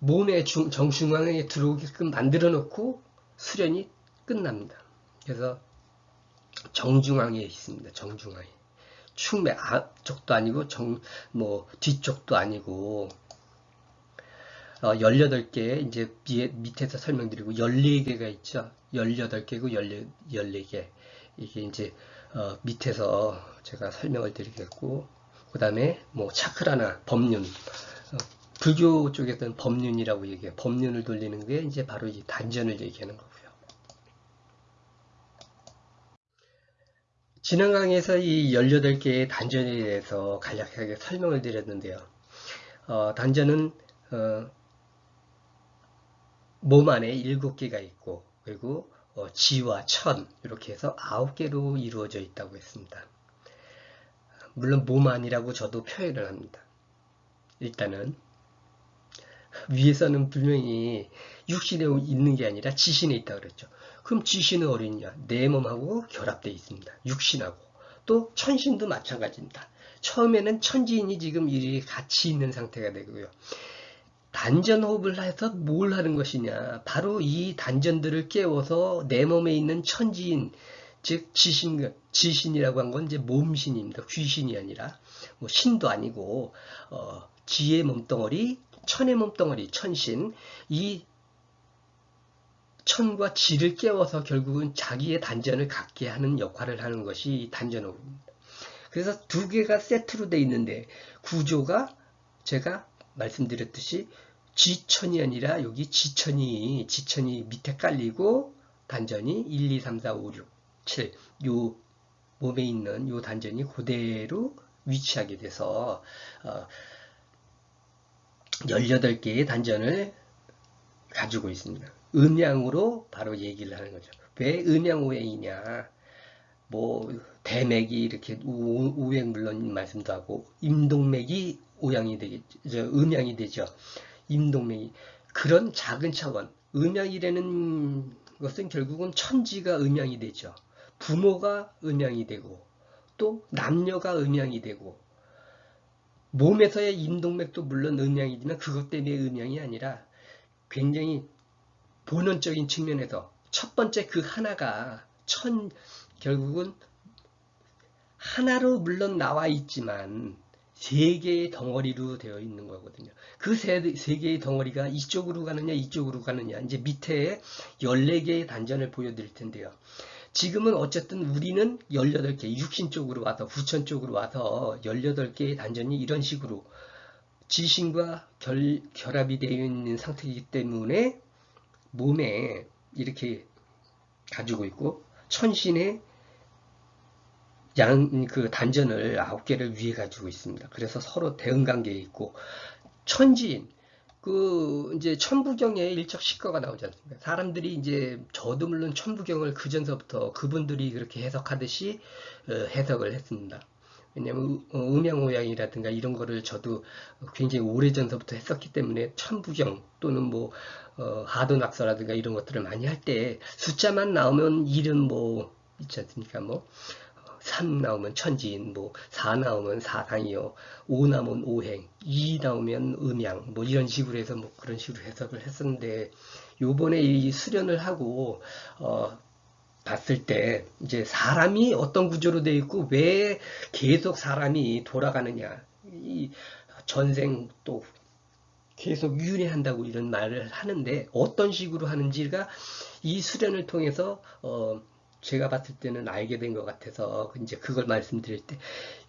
몸의 중, 정중앙에 들어오게끔 만들어 놓고 수련이 끝납니다. 그래서 정중앙에 있습니다. 정중앙에. 충맥 앞쪽도 아니고 정, 뭐 뒤쪽도 아니고 어, 18개 이제 밑에서 설명드리고 14개가 있죠. 18개고 14, 개 이게 이제 어, 밑에서 제가 설명을 드리겠고 그 다음에 뭐 차크라나 법륜 어, 불교 쪽에서는 법륜이라고 얘기해요. 법륜을 돌리는 게 이제 바로 이 단전을 얘기하는 거고요. 지난 강의에서 이 18개의 단전에 대해서 간략하게 설명을 드렸는데요. 어, 단전은 어, 몸 안에 일곱 개가 있고 그리고 어, 지와 천 이렇게 해서 아홉 개로 이루어져 있다고 했습니다. 물론 몸 안이라고 저도 표현을 합니다. 일단은 위에서는 분명히 육신에 있는 게 아니라 지신에 있다 그랬죠. 그럼 지신은 어디냐? 내 몸하고 결합되어 있습니다. 육신하고. 또 천신도 마찬가지입니다. 처음에는 천지인이 지금 이 같이 있는 상태가 되고요. 단전 호흡을 해서 뭘 하는 것이냐? 바로 이 단전들을 깨워서 내 몸에 있는 천지인 즉 지신 지신이라고 한 건 이제 몸신입니다. 귀신이 아니라. 뭐 신도 아니고 어, 지의 몸덩어리 천의 몸덩어리 천신. 이 천과 지를 깨워서 결국은 자기의 단전을 갖게 하는 역할을 하는 것이 단전호흡입니다. 그래서 두 개가 세트로 돼 있는데 구조가 제가 말씀드렸듯이 지천이 아니라 여기 지천이 지천이 밑에 깔리고 단전이 1, 2, 3, 4, 5, 6, 7 요 몸에 있는 요 단전이 그대로 위치하게 돼서 어, 18개의 단전을 가지고 있습니다. 음양으로 바로 얘기를 하는 거죠. 왜 음양오행이냐? 뭐 대맥이 이렇게 우행 물론 말씀도 하고 임동맥이 오양이 되겠죠. 음양이 되죠. 임동맥이 그런 작은 차원 음양이라는 것은 결국은 천지가 음양이 되죠. 부모가 음양이 되고 또 남녀가 음양이 되고 몸에서의 임동맥도 물론 음양이지만 그것 때문에 음양이 아니라 굉장히 본원적인 측면에서 첫 번째 그 하나가 천 결국은 하나로 물론 나와 있지만 세 개의 덩어리로 되어 있는 거거든요. 그세 개의 덩어리가 이쪽으로 가느냐 이쪽으로 가느냐 이제 밑에 14개의 단전을 보여드릴 텐데요. 지금은 어쨌든 우리는 18개, 육신 쪽으로 와서 후천 쪽으로 와서 18개의 단전이 이런 식으로 지신과 결, 결합이 되어 있는 상태이기 때문에 몸에 이렇게 가지고 있고 천신의 양, 그 단전을 아홉 개를 위에 가지고 있습니다. 그래서 서로 대응 관계에 있고, 천지인, 그, 이제 천부경에 일적 식거가 나오지 않습니까? 사람들이 이제, 저도 물론 천부경을 그 전서부터 그분들이 그렇게 해석하듯이 어, 해석을 했습니다. 왜냐면 어, 음양오양이라든가 이런 거를 저도 굉장히 오래전서부터 했었기 때문에 천부경 또는 뭐 어, 하도낙서라든가 이런 것들을 많이 할 때 숫자만 나오면 이름 뭐 있지 않습니까? 뭐 3 나오면 천지인, 뭐, 4 나오면 사상이요, 5 나오면 오행, 2 나오면 음양, 뭐, 이런 식으로 해서 뭐, 그런 식으로 해석을 했었는데, 요번에 이 수련을 하고, 어, 봤을 때, 이제 사람이 어떤 구조로 되어 있고, 왜 계속 사람이 돌아가느냐, 이 전생 또 계속 윤회한다고 이런 말을 하는데, 어떤 식으로 하는지가 이 수련을 통해서, 어, 제가 봤을 때는 알게 된 것 같아서 이제 그걸 말씀드릴 때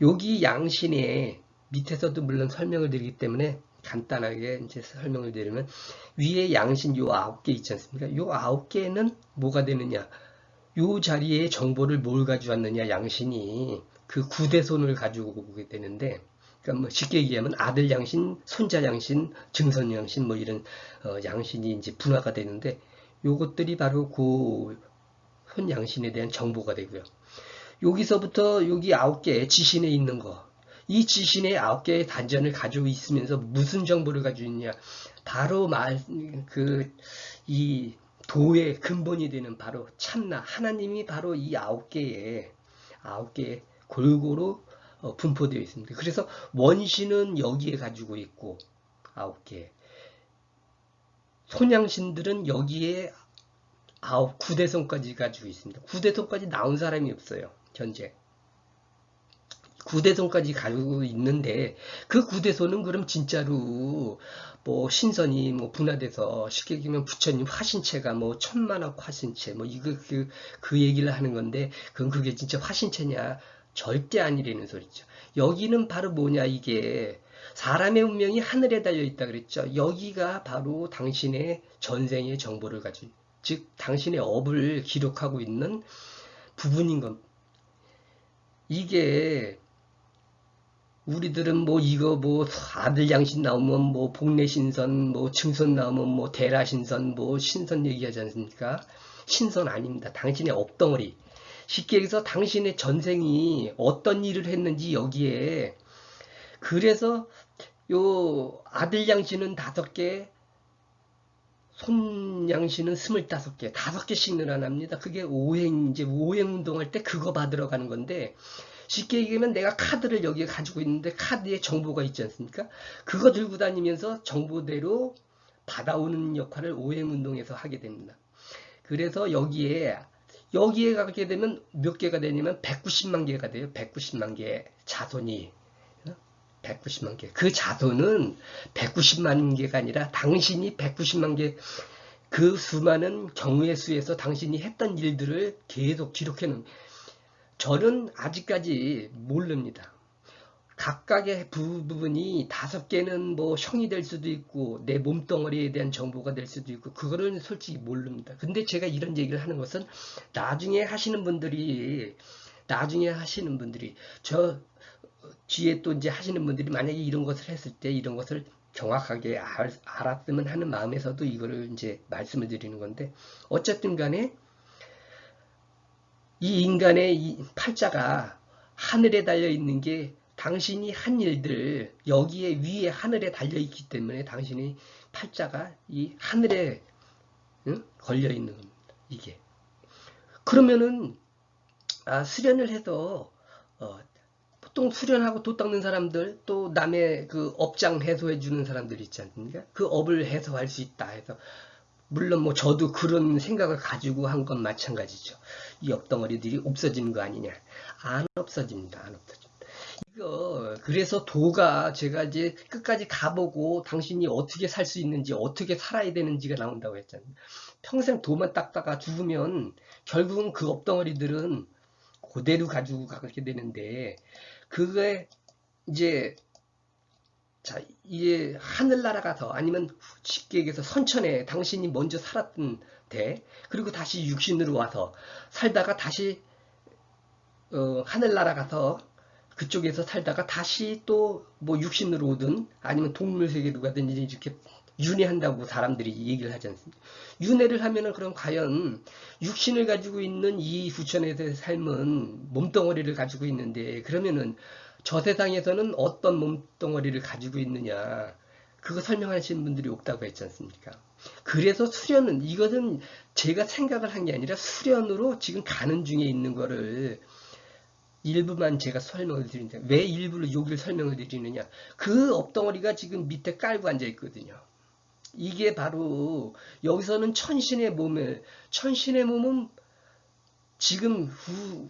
여기 양신에 밑에서도 물론 설명을 드리기 때문에 간단하게 이제 설명을 드리면 위에 양신 요 아홉 개 있지 않습니까? 요 아홉 개는 뭐가 되느냐? 요 자리에 정보를 뭘 가져왔느냐 양신이 그 구대손을 가지고 오게 되는데 그러니까 뭐 쉽게 얘기하면 아들 양신, 손자 양신, 증선 양신 뭐 이런 어 양신이 이제 분화가 되는데 요것들이 바로 그 현양신에 대한 정보가 되고요. 여기서부터 여기 아홉 개의 지신에 있는 거. 이 지신의 아홉 개의 단전을 가지고 있으면서 무슨 정보를 가지고 있냐. 바로 말, 그, 이 도의 근본이 되는 바로 참나. 하나님이 바로 이 아홉 개의, 아홉 개의 골고루 어, 분포되어 있습니다. 그래서 원신은 여기에 가지고 있고, 아홉 개. 손양신들은 여기에 아홉 구대손까지 가지고 있습니다. 구대손까지 나온 사람이 없어요. 현재. 구대손까지 가지고 있는데 그 구대손은 그럼 진짜로 뭐 신선이 뭐 분화돼서 쉽게 얘기하면 부처님 화신체가 뭐 천만억 화신체 뭐 이거 그, 그 얘기를 하는 건데 그건 그게 진짜 화신체냐 절대 아니라는 소리죠. 여기는 바로 뭐냐 이게 사람의 운명이 하늘에 달려 있다 그랬죠. 여기가 바로 당신의 전생의 정보를 가지고 즉 당신의 업을 기록하고 있는 부분인 것. 이게 우리들은 뭐 이거 뭐 아들 양신 나오면 뭐 복내 신선, 뭐 증선 나오면 뭐 대라 신선, 뭐 신선 얘기하지 않습니까? 신선 아닙니다. 당신의 업덩어리. 쉽게 얘기해서 당신의 전생이 어떤 일을 했는지 여기에 그래서 요 아들 양신은 다섯 개, 손양신은 25개, 5개씩 늘어납니다. 그게 오행, 이제 오행 운동할 때 그거 받으러 가는 건데, 쉽게 얘기하면 내가 카드를 여기에 가지고 있는데 카드에 정보가 있지 않습니까? 그거 들고 다니면서 정보대로 받아오는 역할을 오행 운동에서 하게 됩니다. 그래서 여기에 여기에 가게 되면 몇 개가 되냐면 190만 개가 돼요. 190만 개 자손이 190만 개. 그 자손은 190만 개가 아니라 당신이 190만 개 그 수많은 경우의 수에서 당신이 했던 일들을 계속 기록해 놓은 저는 아직까지 모릅니다. 각각의 부분이 다섯 개는 뭐 형이 될 수도 있고 내 몸덩어리에 대한 정보가 될 수도 있고 그거는 솔직히 모릅니다. 근데 제가 이런 얘기를 하는 것은 나중에 하시는 분들이 나중에 하시는 분들이 저 뒤에 또 이제 하시는 분들이 만약에 이런 것을 했을 때 이런 것을 정확하게 알, 알았으면 하는 마음에서도 이거를 이제 말씀을 드리는 건데 어쨌든 간에 이 인간의 이 팔자가 하늘에 달려 있는 게 당신이 한 일들 여기에 위에 하늘에 달려 있기 때문에 당신이 팔자가 이 하늘에 응? 걸려 있는. 이게 그러면은 아, 수련을 해서 어, 보통 수련하고 도 닦는 사람들 또 남의 그 업장 해소해 주는 사람들 있지 않습니까? 그 업을 해소할 수 있다 해서 물론 뭐 저도 그런 생각을 가지고 한 건 마찬가지죠. 이 업덩어리들이 없어지는 거 아니냐? 안 없어집니다. 안 없어집니다. 이거 그래서 도가 제가 이제 끝까지 가보고 당신이 어떻게 살 수 있는지 어떻게 살아야 되는지가 나온다고 했잖아요. 평생 도만 닦다가 죽으면 결국은 그 업덩어리들은 그대로 가지고 가게 되는데 그게 이제 자 이게 하늘 날아가서 아니면 쉽게 얘기해서 선천에 당신이 먼저 살았던 데 그리고 다시 육신으로 와서 살다가 다시 어, 하늘 날아가서 그쪽에서 살다가 다시 또 뭐 육신으로 오든 아니면 동물 세계로 가든지 이렇게 윤회한다고 사람들이 얘기를 하지 않습니까? 윤회를 하면은 그럼 과연 육신을 가지고 있는 이 후천에서의 삶은 몸덩어리를 가지고 있는데 그러면은 저 세상에서는 어떤 몸덩어리를 가지고 있느냐 그거 설명하시는 분들이 없다고 했지 않습니까? 그래서 수련은 이것은 제가 생각을 한 게 아니라 수련으로 지금 가는 중에 있는 거를 일부만 제가 설명을 드리는데 왜 일부를 여기를 설명을 드리느냐 그 업덩어리가 지금 밑에 깔고 앉아 있거든요 이게 바로 여기서는 천신의 몸을 천신의 몸은 지금 후,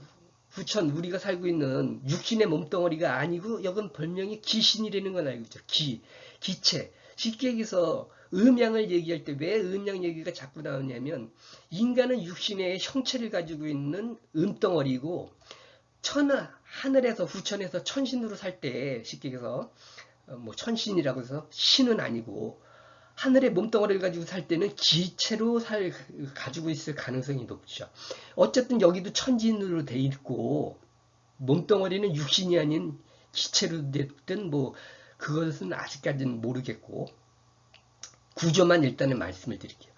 후천 우리가 살고 있는 육신의 몸덩어리가 아니고 여긴 별명이 기신이라는 건 알고 있죠. 기, 기체. 쉽게 얘기해서 음양을 얘기할 때 왜 음양 얘기가 자꾸 나오냐면 인간은 육신의 형체를 가지고 있는 음덩어리고 천하 하늘에서 후천에서 천신으로 살 때 쉽게 해서 어, 뭐 천신이라고 해서 신은 아니고 하늘의 몸덩어리를 가지고 살 때는 기체로 살 가지고 있을 가능성이 높죠. 어쨌든 여기도 천진으로 돼 있고 몸덩어리는 육신이 아닌 기체로 됐든 뭐 그것은 아직까지는 모르겠고 구조만 일단은 말씀을 드릴게요.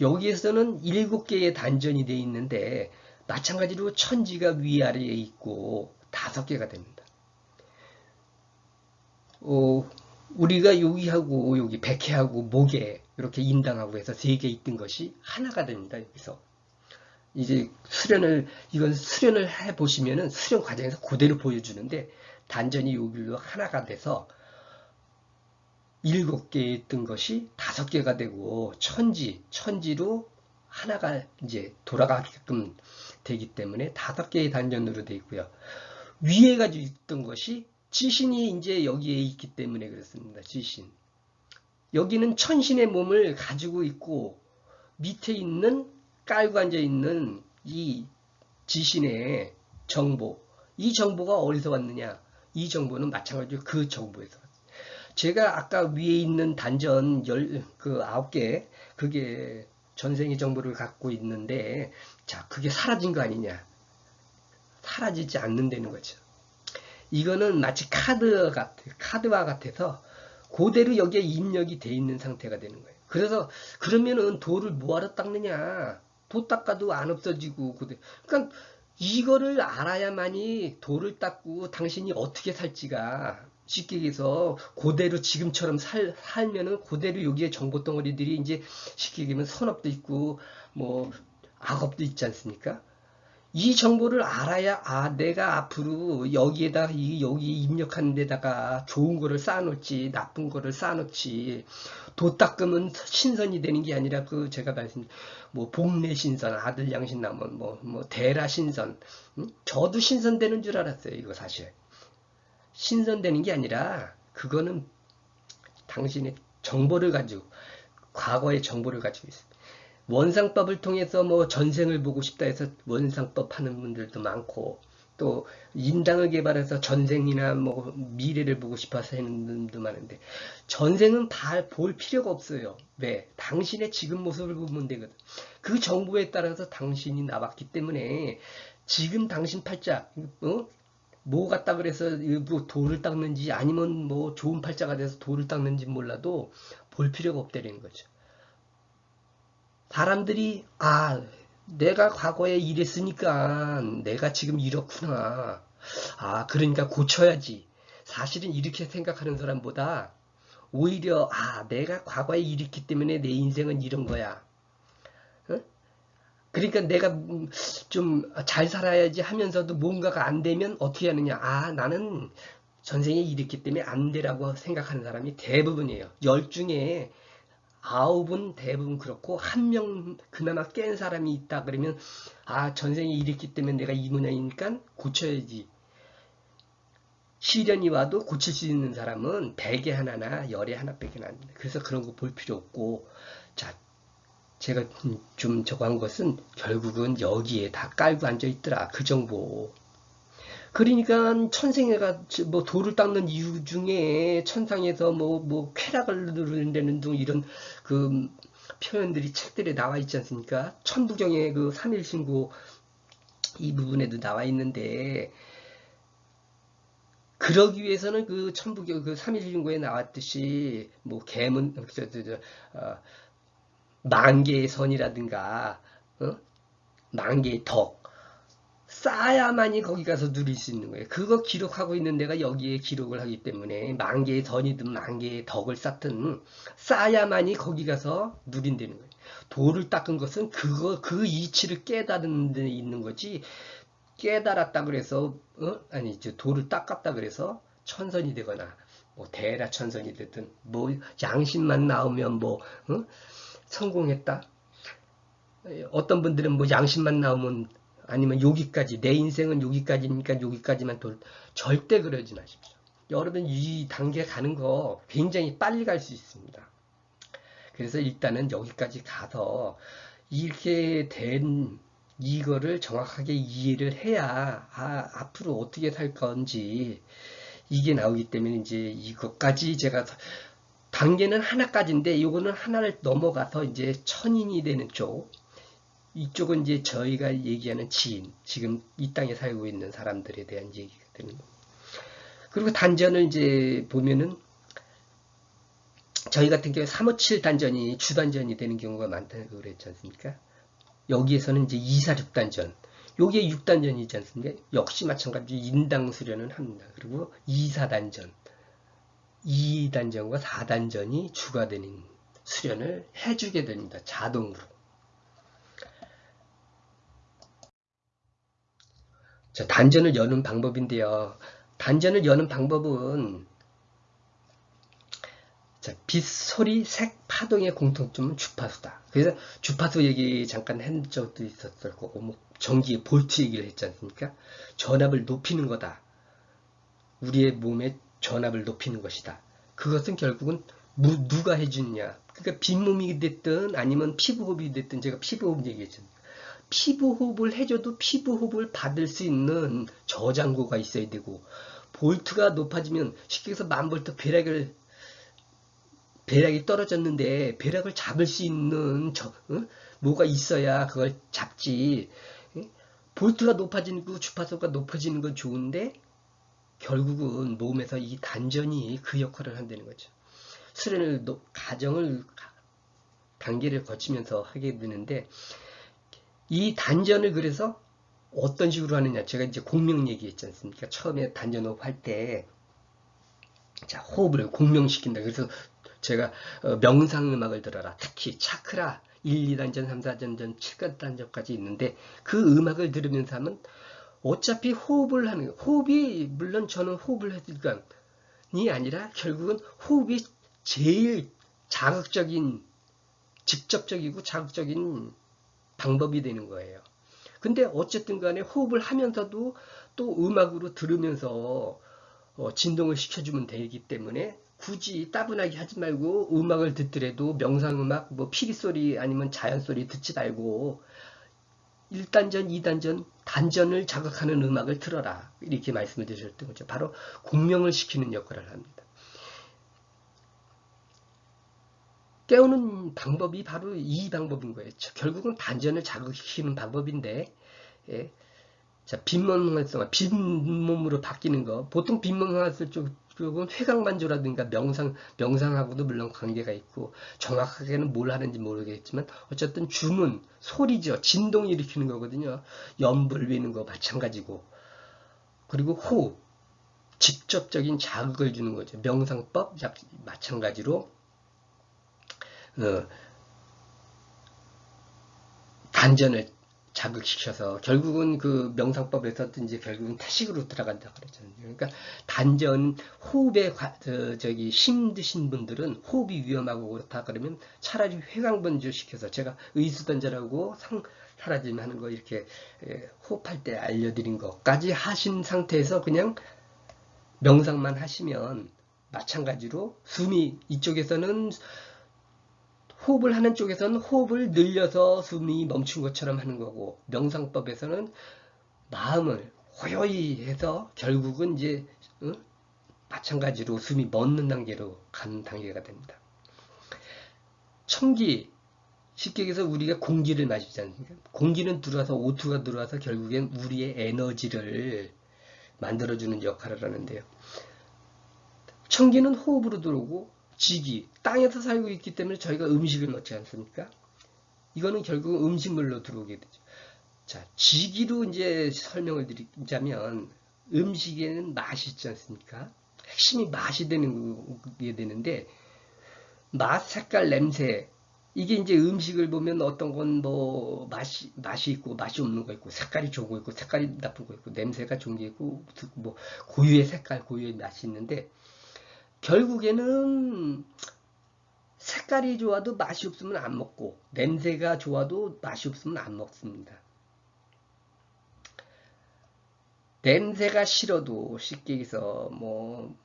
여기에서는 일곱 개의 단전이 돼 있는데 마찬가지로 천지가 위아래에 있고 다섯 개가 됩니다. 어, 우리가 여기하고 여기 백해하고 목에 이렇게 인당하고 해서 세 개 있던 것이 하나가 됩니다. 여기서 이제 수련을 이건 수련을 해 보시면은 수련 과정에서 그대로 보여주는데 단전이 여기로 하나가 돼서 일곱 개 있던 것이 다섯 개가 되고 천지 천지로 하나가 이제 돌아가게끔 되기 때문에 다섯 개의 단전으로 되어 있고요. 위에 가지고 있던 것이 지신이 이제 여기에 있기 때문에 그렇습니다. 지신. 여기는 천신의 몸을 가지고 있고 밑에 있는 깔고 앉아 있는 이 지신의 정보. 이 정보가 어디서 왔느냐? 이 정보는 마찬가지로 그 정보에서 왔습니다. 제가 아까 위에 있는 단전 열, 그 아홉 개, 그게 전생의 정보를 갖고 있는데, 자, 그게 사라진 거 아니냐? 사라지지 않는다는 거죠. 이거는 마치 카드 같아, 카드와 같아서 그대로 여기에 입력이 돼 있는 상태가 되는 거예요. 그래서 그러면은 돌을 뭐하러 닦느냐? 도 닦아도 안 없어지고 그대. 그러니까 이거를 알아야만이 돌을 닦고 당신이 어떻게 살지가 쉽게 얘기해서 그대로 지금처럼 살, 살면은 그대로 여기에 정보 덩어리들이 이제 쉽게 얘기하면 선업도 있고 뭐 악업도 있지 않습니까? 이 정보를 알아야 아 내가 앞으로 여기에다 이 여기 입력하는 데다가 좋은 거를 쌓아놓지 나쁜 거를 쌓아놓지 도 닦으면 신선이 되는 게 아니라 그 제가 말씀 뭐 복내 신선 아들 양신 나면 뭐뭐 뭐 대라 신선 응? 저도 신선되는 줄 알았어요 이거 사실 신선되는 게 아니라 그거는 당신의 정보를 가지고 과거의 정보를 가지고 있습니다. 원상법을 통해서 뭐 전생을 보고 싶다 해서 원상법 하는 분들도 많고 또 인당을 개발해서 전생이나 뭐 미래를 보고 싶어서 하는 분도 많은데 전생은 볼 필요가 없어요. 왜? 당신의 지금 모습을 보면 되거든. 그 정보에 따라서 당신이 나왔기 때문에 지금 당신 팔자 어? 뭐 같다 그래서 뭐 돌을 닦는지 아니면 뭐 좋은 팔자가 돼서 돌을 닦는지 몰라도 볼 필요가 없다는 거죠. 사람들이 아 내가 과거에 이랬으니까 내가 지금 이렇구나. 아, 그러니까 고쳐야지. 사실은 이렇게 생각하는 사람보다 오히려 아, 내가 과거에 이랬기 때문에 내 인생은 이런 거야. 어? 그러니까 내가 음, 좀잘 살아야지 하면서도 뭔가가 안 되면 어떻게 하느냐. 아, 나는 전생에 이랬기 때문에 안 되라고 생각하는 사람이 대부분이에요. 열 중에 아홉은 대부분 그렇고 한 명 그나마 깬 사람이 있다 그러면 아 전생에 이랬기 때문에 내가 이 모양이니까 고쳐야지. 시련이 와도 고칠 수 있는 사람은 백에 하나나 열에 하나밖에 안 됩니다. 그래서 그런 거 볼 필요 없고. 자 제가 좀 저거 한 것은 결국은 여기에 다 깔고 앉아 있더라. 그 정보 그러니까 천생애가 뭐 돌을 닦는 이유 중에 천상에서 뭐, 뭐 쾌락을 누른다는 등 이런 그 표현들이 책들에 나와 있지 않습니까? 천부경의 그 삼일신고 이 부분에도 나와 있는데 그러기 위해서는 그 천부경 그 삼일신고에 나왔듯이 뭐 개문 저, 어, 만개의 선이라든가 어? 만개의 덕 쌓아야만이 거기 가서 누릴 수 있는 거예요. 그거 기록하고 있는 데가 여기에 기록을 하기 때문에 만 개의 전이든 만 개의 덕을 쌓든 쌓아야만이 거기 가서 누린다는 거예요. 돌을 닦은 것은 그거 그 이치를 깨달은 데 있는 거지 깨달았다 그래서 어? 아니 저 돌을 닦았다 그래서 천선이 되거나 뭐 대라 천선이 됐든 뭐 양심만 나오면 뭐 어? 성공했다. 어떤 분들은 뭐 양심만 나오면 아니면 여기까지 내 인생은 여기까지니까 여기까지만 돌 절대 그러지 마십시오. 여러분 이 단계 가는 거 굉장히 빨리 갈 수 있습니다. 그래서 일단은 여기까지 가서 이렇게 된 이거를 정확하게 이해를 해야 아, 앞으로 어떻게 살 건지 이게 나오기 때문에 이제 이것까지 제가 단계는 하나까지인데 이거는 하나를 넘어가서 이제 천인이 되는 쪽 이쪽은 이제 저희가 얘기하는 지인, 지금 이 땅에 살고 있는 사람들에 대한 얘기가 되는 겁니다. 그리고 단전을 이제 보면은 저희 같은 경우에 357 단전이 주단전이 되는 경우가 많다고 그랬지 않습니까? 여기에서는 이제 246단전, 요게 6단전이지 않습니까? 역시 마찬가지로 인당 수련은 합니다. 그리고 2사단전, 2단전과 4단전이 주가 되는 수련을 해주게 됩니다. 자동으로. 자, 단전을 여는 방법인데요. 단전을 여는 방법은 자, 빛, 소리, 색, 파동의 공통점은 주파수다. 그래서 주파수 얘기 잠깐 한 적도 있었을 거고, 뭐 전기의 볼트 얘기를 했지 않습니까? 전압을 높이는 거다. 우리의 몸의 전압을 높이는 것이다. 그것은 결국은 무, 누가 해주느냐. 그러니까 빈몸이 됐든 아니면 피부호흡이 됐든 제가 피부호흡 얘기했잖아요. 피부 호흡을 해줘도 피부 호흡을 받을 수 있는 저장고가 있어야 되고 볼트가 높아지면 쉽게 해서 만 볼트 벼락을 벼락이 떨어졌는데 벼락을 잡을 수 있는 저, 어? 뭐가 있어야 그걸 잡지 볼트가 높아지는 그 주파수가 높아지는 건 좋은데 결국은 몸에서 이 단전이 그 역할을 한다는 거죠. 수련을 가정을 단계를 거치면서 하게 되는데 이 단전을 그래서 어떤 식으로 하느냐. 제가 이제 공명 얘기했지 않습니까? 처음에 단전 호흡 할 때, 자, 호흡을 공명시킨다. 그래서 제가 어, 명상 음악을 들어라. 특히 차크라 1, 2단전, 3, 4단전, 7단전까지 있는데 그 음악을 들으면서 하면 어차피 호흡을 하는, 호흡이, 물론 저는 호흡을 해드리니 아니라 결국은 호흡이 제일 자극적인, 직접적이고 자극적인 방법이 되는 거예요. 근데 어쨌든 간에 호흡을 하면서도 또 음악으로 들으면서 어, 진동을 시켜주면 되기 때문에 굳이 따분하게 하지 말고 음악을 듣더라도 명상음악 뭐 피리소리 아니면 자연소리 듣지 말고 1단전, 2단전, 단전을 자극하는 음악을 틀어라. 이렇게 말씀을 드렸던 거죠. 바로 공명을 시키는 역할을 합니다. 깨우는 방법이 바로 이 방법인 거예요. 결국은 단전을 자극시키는 방법인데, 예. 자, 빈몸 활성, 빈몸으로 바뀌는 거. 보통 빈몸 활성 쪽은 회강만조라든가 명상, 명상하고도 물론 관계가 있고, 정확하게는 뭘 하는지 모르겠지만, 어쨌든 주문, 소리죠. 진동을 일으키는 거거든요. 염불 위는 거 마찬가지고. 그리고 호흡, 직접적인 자극을 주는 거죠. 명상법, 마찬가지로, 어, 단전을 자극시켜서 결국은 그 명상법에서 이제 결국은 태식으로 들어간다 그러잖아요. 그러니까 단전 호흡에 저, 저기 힘드신 분들은 호흡이 위험하고 그렇다 그러면 차라리 회광번주 시켜서 제가 의수단전하고 상 사라짐 하는 거 이렇게 예, 호흡할 때 알려드린 것까지 하신 상태에서 그냥 명상만 하시면 마찬가지로 숨이 이쪽에서는 호흡을 하는 쪽에서는 호흡을 늘려서 숨이 멈춘 것처럼 하는 거고 명상법에서는 마음을 호요히 해서 결국은 이제 어? 마찬가지로 숨이 멎는 단계로 가는 단계가 됩니다. 청기 쉽게 얘기해서 우리가 공기를 마시지 않습니까? 공기는 들어와서 오투가 들어와서 결국엔 우리의 에너지를 만들어주는 역할을 하는데요. 청기는 호흡으로 들어오고 지기, 땅에서 살고 있기 때문에 저희가 음식을 먹지 않습니까? 이거는 결국 음식물로 들어오게 되죠. 자, 지기로 이제 설명을 드리자면 음식에는 맛이 있지 않습니까? 핵심이 맛이 되는 게 되는데 맛, 색깔, 냄새 이게 이제 음식을 보면 어떤 건 뭐 맛이 맛이 있고 맛이 없는 거 있고 색깔이 거 있고 색깔이 나쁜 거 있고 냄새가 좋은 게 있고 뭐 고유의 색깔, 고유의 맛이 있는데 결국에는 색깔이 좋아도 맛이 없으면 안 먹고 냄새가 좋아도 맛이 없으면 안 먹습니다. 냄새가 싫어도 쉽게 얘기해서 뭐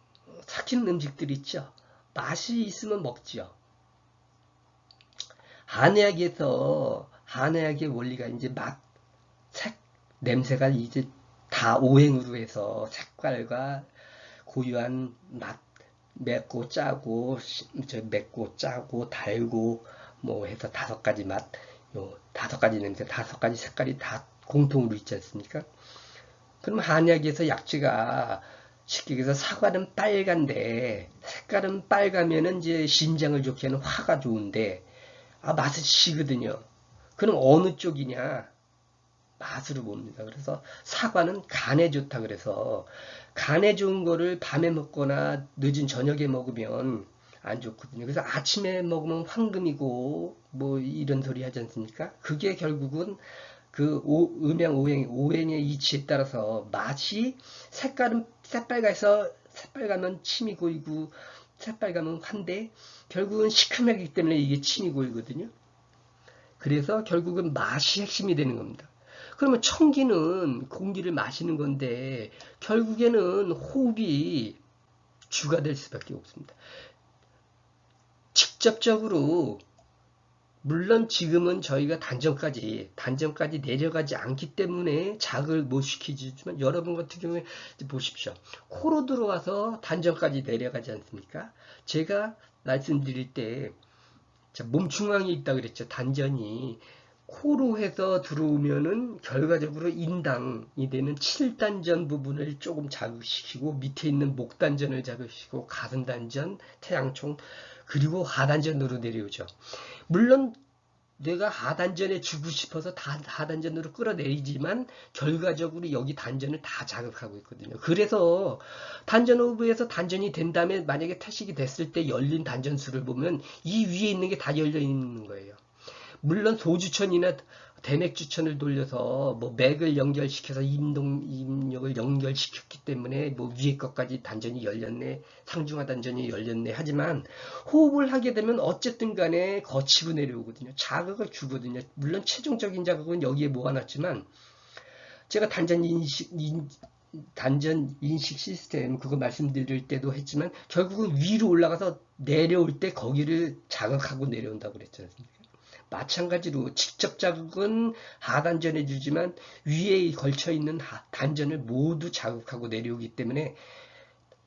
삭히는 음식들 있죠. 맛이 있으면 먹지요. 한의학에서 한의학의 원리가 이제 맛, 색, 냄새가 이제 다 오행으로 해서 색깔과 고유한 맛, 맵고 짜고 저 맵고 짜고 달고 뭐 해서 다섯 가지 맛, 요 다섯 가지 냄새, 다섯 가지 색깔이 다 공통으로 있지 않습니까? 그럼 한약에서 약지가 쉽게 얘기해서 사과는 빨간데 색깔은 빨가면은 이제 심장을 좋게 하는 화가 좋은데 아 맛은 시거든요. 그럼 어느 쪽이냐? 맛으로 봅니다. 그래서 사과는 간에 좋다 그래서 간에 좋은 거를 밤에 먹거나 늦은 저녁에 먹으면 안 좋거든요. 그래서 아침에 먹으면 황금이고 뭐 이런 소리 하지 않습니까? 그게 결국은 그 오, 음양 오행 오행의 이치에 따라서 맛이 색깔은 새빨가서 새빨가면 침이 고이고 새빨가면 환데 결국은 시큼하기 때문에 이게 침이 고이거든요. 그래서 결국은 맛이 핵심이 되는 겁니다. 그러면 청기는 공기를 마시는 건데 결국에는 호흡이 주가 될 수밖에 없습니다. 직접적으로 물론 지금은 저희가 단전까지 단전까지 내려가지 않기 때문에 자극을 못 시키지만 여러분 같은 경우에 보십시오. 코로 들어와서 단전까지 내려가지 않습니까? 제가 말씀드릴 때 몸 중앙에 있다 그랬죠. 단전이 코로 해서 들어오면은 결과적으로 인당이 되는 7단전 부분을 조금 자극시키고 밑에 있는 목단전을 자극시키고 가슴단전, 태양총 그리고 하단전으로 내려오죠. 물론 내가 하단전에 주고 싶어서 다 하단전으로 끌어내리지만 결과적으로 여기 단전을 다 자극하고 있거든요. 그래서 단전 오브에서 단전이 된 다음에 만약에 태식이 됐을 때 열린 단전수를 보면 이 위에 있는 게 다 열려 있는 거예요. 물론 소주천이나 대맥주천을 돌려서 뭐 맥을 연결시켜서 임동 임력을 연결시켰기 때문에 뭐 위에 것까지 단전이 열렸네 상중하 단전이 열렸네. 하지만 호흡을 하게 되면 어쨌든 간에 거치고 내려오거든요. 자극을 주거든요. 물론 최종적인 자극은 여기에 모아놨지만 제가 단전 인식, 인, 단전 인식 시스템 그거 말씀드릴 때도 했지만 결국은 위로 올라가서 내려올 때 거기를 자극하고 내려온다고 않습니까? 마찬가지로 직접 자극은 하단전에 주지만 위에 걸쳐 있는 단전을 모두 자극하고 내려오기 때문에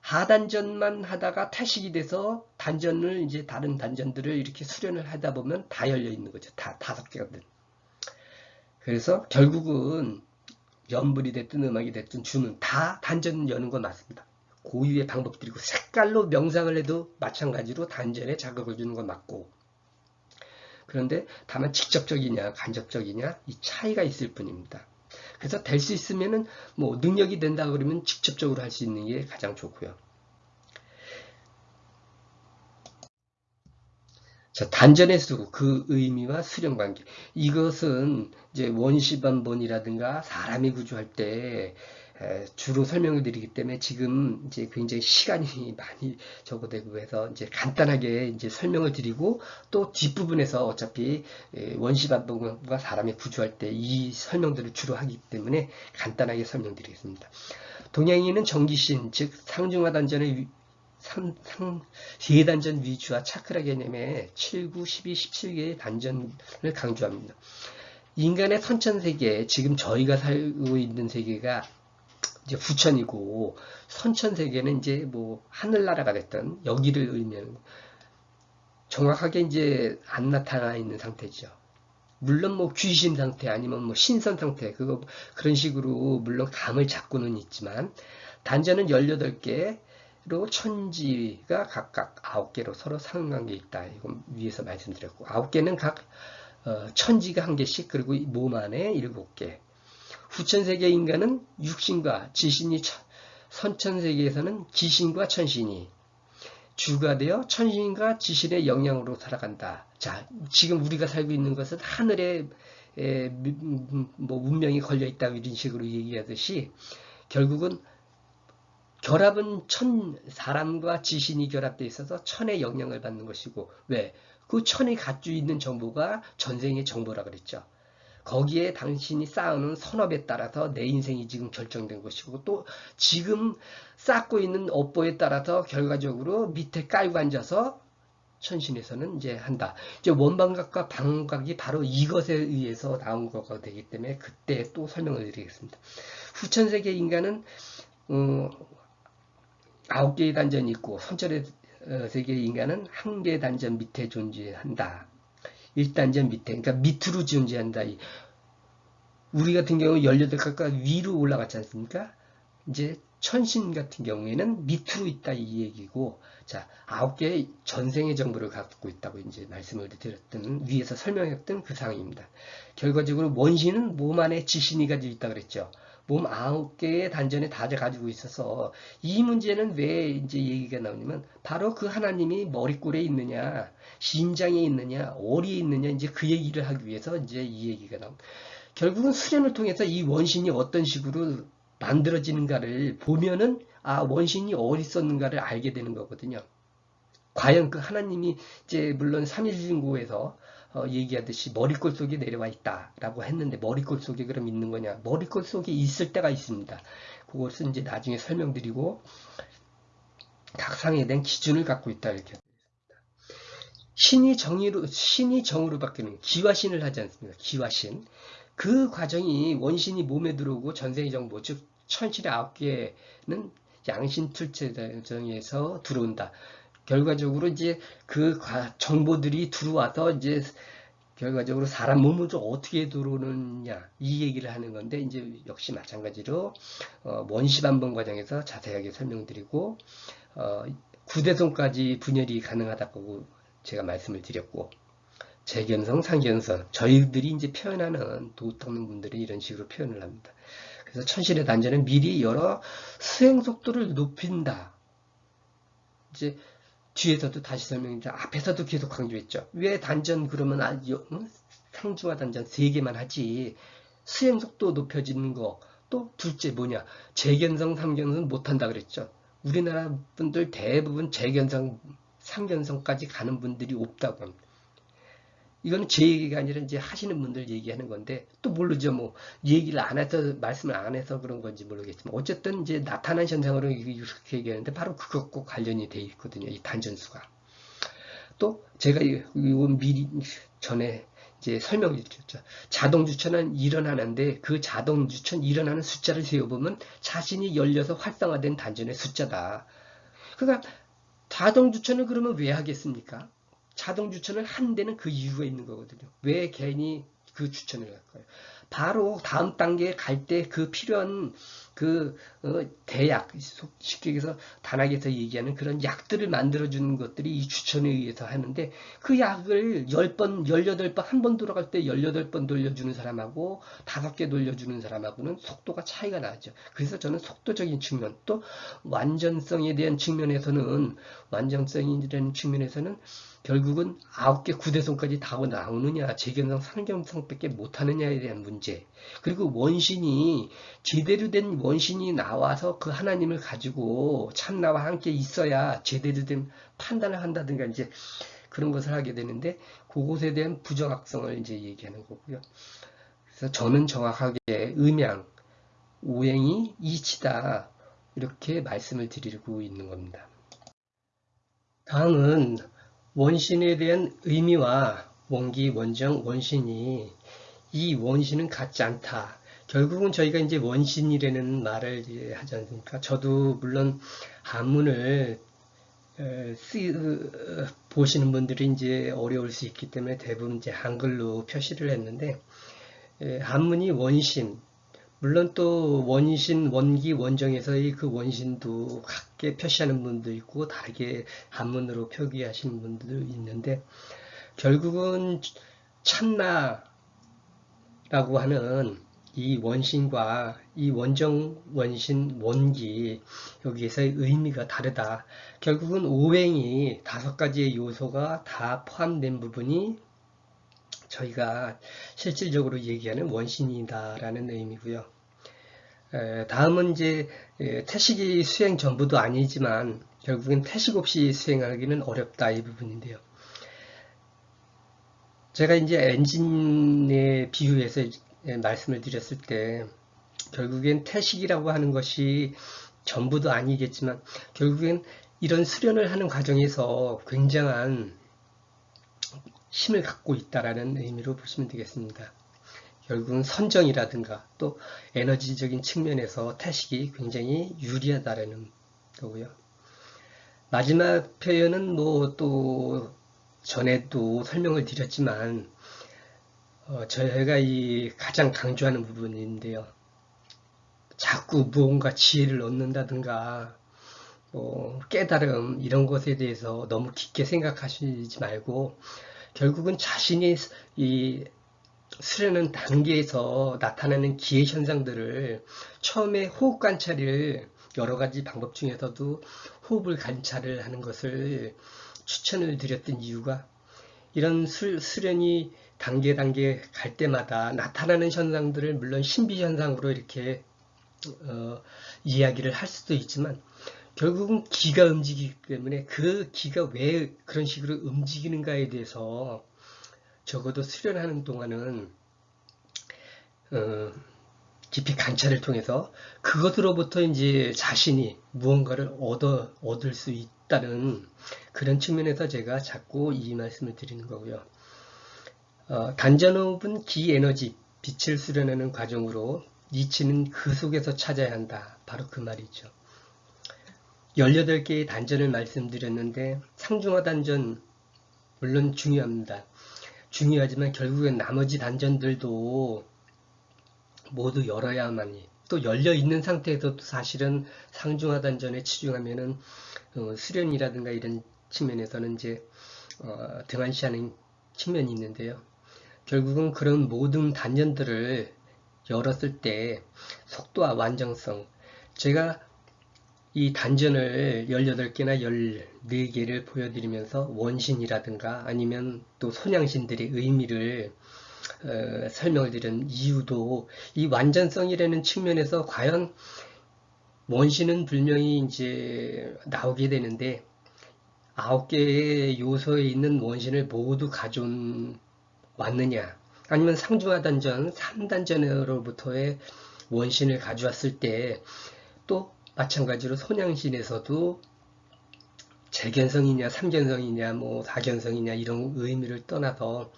하단전만 하다가 태식이 돼서 단전을 이제 다른 단전들을 이렇게 수련을 하다 보면 다 열려 있는 거죠. 다 다섯 개가 든. 그래서 결국은 연불이 됐든 음악이 됐든 주는 다 단전 여는 건 맞습니다. 고유의 방법들이고 색깔로 명상을 해도 마찬가지로 단전에 자극을 주는 건 맞고 그런데 다만 직접적이냐 간접적이냐 이 차이가 있을 뿐입니다. 그래서 될 수 있으면은 뭐 능력이 된다 그러면 직접적으로 할 수 있는 게 가장 좋고요. 자, 단전의 수, 그 의미와 수령 관계. 이것은 이제 원시 반본이라든가 사람이 구조할 때 주로 설명을 드리기 때문에 지금 이제 굉장히 시간이 많이 적어되고 해서 이제 간단하게 이제 설명을 드리고 또 뒷부분에서 어차피 원시반복과 사람이 구조할 때 이 설명들을 주로 하기 때문에 간단하게 설명드리겠습니다. 동양인은 정기신 즉 상중하 단전의 상, 상, 세단전 위주와 차크라 개념의 7, 9, 12, 17개의 단전을 강조합니다. 인간의 선천세계, 지금 저희가 살고 있는 세계가 이제 부천이고 선천세계는 이제 뭐 하늘나라가 됐던 여기를 의미하는 정확하게 이제 안 나타나 있는 상태죠. 물론 뭐 귀신 상태 아니면 뭐 신선 상태 그거 그런 식으로 물론 감을 잡고는 있지만 단전은 18개로 천지가 각각 9개로 서로 상관관계 있다. 이건 위에서 말씀드렸고 9개는 각 어, 천지가 한 개씩 그리고 몸 안에 7개 후천세계 인간은 육신과 지신이 선천세계에서는 지신과 천신이 주가 되어 천신과 지신의 영향으로 살아간다. 자, 지금 우리가 살고 있는 것은 하늘에 에, 뭐 운명이 걸려 있다 이런 식으로 얘기하듯이 결국은 결합은 천 사람과 지신이 결합되어 있어서 천의 영향을 받는 것이고 왜? 그 천이 갖고 있는 정보가 전생의 정보라 그랬죠. 거기에 당신이 쌓아놓은 선업에 따라서 내 인생이 지금 결정된 것이고 또 지금 쌓고 있는 업보에 따라서 결과적으로 밑에 깔고 앉아서 천신에서는 이제 한다. 이제 원방각과 방각이 바로 이것에 의해서 나온 거가 되기 때문에 그때 또 설명을 드리겠습니다. 후천세계 인간은 어, 아홉 개의 단전이 있고 선천의 어, 세계 인간은 한 개의 단전 밑에 존재한다. 1단전 밑에, 그러니까 밑으로 존재한다. 우리 같은 경우 18가까 위로 올라갔지 않습니까? 이제 천신 같은 경우에는 밑으로 있다 이 얘기고 자 아홉 개의 전생의 정보를 갖고 있다고 이제 말씀을 드렸던 위에서 설명했던 그 상황입니다. 결과적으로 원신은 몸 안에 지신이 가지고 있다 그랬죠. 몸 아홉 개의 단전에 다 가지고 있어서 이 문제는 왜 이제 얘기가 나오냐면 바로 그 하나님이 머리꼴에 있느냐 심장에 있느냐 어리에 있느냐 이제 그 얘기를 하기 위해서 이제 이 얘기가 나옵니다. 결국은 수련을 통해서 이 원신이 어떤 식으로 만들어지는가를 보면은 아 원신이 어디 있었는가를 알게 되는 거거든요. 과연 그 하나님이 이제 물론 삼일진고에서 어, 얘기하듯이 머리꼴 속에 내려와 있다라고 했는데 머리꼴 속에 그럼 있는 거냐? 머리꼴 속에 있을 때가 있습니다. 그것은 이제 나중에 설명드리고 각 상에 대한 기준을 갖고 있다 이렇게 신이 정의로 신이 정으로 바뀌는 기화신을 하지 않습니까? 기화신. 그 과정이 원신이 몸에 들어오고 전생의 정보 즉 천실의 아홉 개는 양신 출체 과정에서 들어온다. 결과적으로 이제 그 정보들이 들어와서 이제 결과적으로 사람 몸으로 어떻게 들어오느냐 이 얘기를 하는 건데 이제 역시 마찬가지로 어, 원시반번 과정에서 자세하게 설명드리고 어, 구대손까지 분열이 가능하다고 제가 말씀을 드렸고 재견성, 상견성 저희들이 이제 표현하는 도덕는 분들이 이런 식으로 표현을 합니다. 그래서 천실의 단전은 미리 여러 수행 속도를 높인다. 이제 뒤에서도 다시 설명인데 앞에서도 계속 강조했죠. 왜 단전 그러면 아, 응? 상중하 단전 3개만 하지 수행 속도 높여지는 거 또 둘째 뭐냐 재견성, 상견성 못한다 그랬죠. 우리나라 분들 대부분 재견성, 상견성까지 가는 분들이 없다고 합니다. 이거는 제 얘기가 아니라 이제 하시는 분들 얘기하는 건데 또 모르죠 뭐 얘기를 안 해서 말씀을 안 해서 그런 건지 모르겠지만 어쨌든 이제 나타난 현상으로 이렇게 얘기하는데 바로 그것과 관련이 돼 있거든요 이 단전수가. 또 제가 이거 미리 전에 이제 설명을 드렸죠. 자동 주천은 일어나는데 그 자동 주천 일어나는 숫자를 세어보면 자신이 열려서 활성화된 단전의 숫자다. 그러니까 자동 주천을 그러면 왜 하겠습니까? 자동 주천을 한 데는 그 이유가 있는 거거든요. 왜 괜히 그 추천을 할까요? 바로 다음 단계에 갈 때 그 필요한 그 어, 대약 쉽게 얘기해서 단학에서 얘기하는 그런 약들을 만들어 주는 것들이 이 추천에 의해서 하는데 그 약을 10번, 18번 한 번 돌아갈 때 18번 돌려주는 사람하고 5개 돌려주는 사람하고는 속도가 차이가 나죠. 그래서 저는 속도적인 측면 또 완전성에 대한 측면에서는 완전성이라는 측면에서는 결국은 아홉 개 구대성까지 다 나오느냐 재견성 상경성밖에 못하느냐에 대한 문제 그리고 원신이 제대로 된 원신이 나와서 그 하나님을 가지고 참나와 함께 있어야 제대로 된 판단을 한다든가 이제 그런 것을 하게 되는데 그것에 대한 부정확성을 이제 얘기하는 거고요. 그래서 저는 정확하게 음양, 오행이 이치다 이렇게 말씀을 드리고 있는 겁니다. 다음은 원신에 대한 의미와 원기, 원정, 원신이 이 원신은 같지 않다. 결국은 저희가 이제 원신이라는 말을 하지 않습니까? 저도 물론 한문을 쓰, 보시는 분들이 이제 어려울 수 있기 때문에 대부분 이제 한글로 표시를 했는데 한문이 원신, 물론 또 원신, 원기, 원정에서의 그 원신도 같게 표시하는 분도 있고 다르게 한문으로 표기하시는 분들도 있는데 결국은 참나라고 하는 이 원신과 이 원정, 원신, 원기 여기에서의 의미가 다르다. 결국은 오행이 다섯 가지의 요소가 다 포함된 부분이 저희가 실질적으로 얘기하는 원신이다라는 의미고요. 다음은 이제 태식이 수행 전부도 아니지만 결국엔 태식 없이 수행하기는 어렵다 이 부분인데요. 제가 이제 엔진에 비유해서 말씀을 드렸을 때 결국엔 태식이라고 하는 것이 전부도 아니겠지만 결국엔 이런 수련을 하는 과정에서 굉장한 힘을 갖고 있다라는 의미로 보시면 되겠습니다. 결국은 선정이라든가 또 에너지적인 측면에서 태식이 굉장히 유리하다라는 거고요. 마지막 표현은 뭐 또 전에도 설명을 드렸지만 어, 저희가 이 가장 강조하는 부분인데요. 자꾸 무언가 지혜를 얻는다든가 뭐 깨달음 이런 것에 대해서 너무 깊게 생각하시지 말고 결국은 자신이 이 수련은 단계에서 나타나는 기회 현상들을 처음에 호흡 관찰을 여러 가지 방법 중에서도 호흡을 관찰을 하는 것을 추천을 드렸던 이유가 이런 수, 수련이 단계 단계 갈 때마다 나타나는 현상들을 물론 신비 현상으로 이렇게 어, 이야기를 할 수도 있지만 결국은 기가 움직이기 때문에 그 기가 왜 그런 식으로 움직이는가에 대해서 적어도 수련하는 동안은 어, 깊이 관찰을 통해서 그것으로부터 이제 자신이 무언가를 얻어 얻을 수 있다는 그런 측면에서 제가 자꾸 이 말씀을 드리는 거고요. 어, 단전호흡은 기에너지, 빛을 수련하는 과정으로 니치는 그 속에서 찾아야 한다. 바로 그 말이죠. 18개의 단전을 말씀드렸는데 상중하 단전 물론 중요합니다. 중요하지만 결국엔 나머지 단전들도 모두 열어야만이 또 열려 있는 상태에서도 사실은 상중하 단전에 치중하면은 어, 수련이라든가 이런 측면에서는 이제 어, 등한시하는 측면이 있는데요. 결국은 그런 모든 단전들을 열었을 때 속도와 완전성 제가 이 단전을 18개나 14개를 보여드리면서 원신이라든가 아니면 또 손양신들의 의미를 어, 설명을 드린 이유도 이 완전성이라는 측면에서 과연 원신은 분명히 이제 나오게 되는데 아홉 개의 요소에 있는 원신을 모두 가져온 왔느냐 아니면 상중하 단전 3단전으로부터의 원신을 가져왔을 때 또 마찬가지로 손양신에서도 재견성이냐 삼견성이냐 뭐 다견성이냐 이런 의미를 떠나서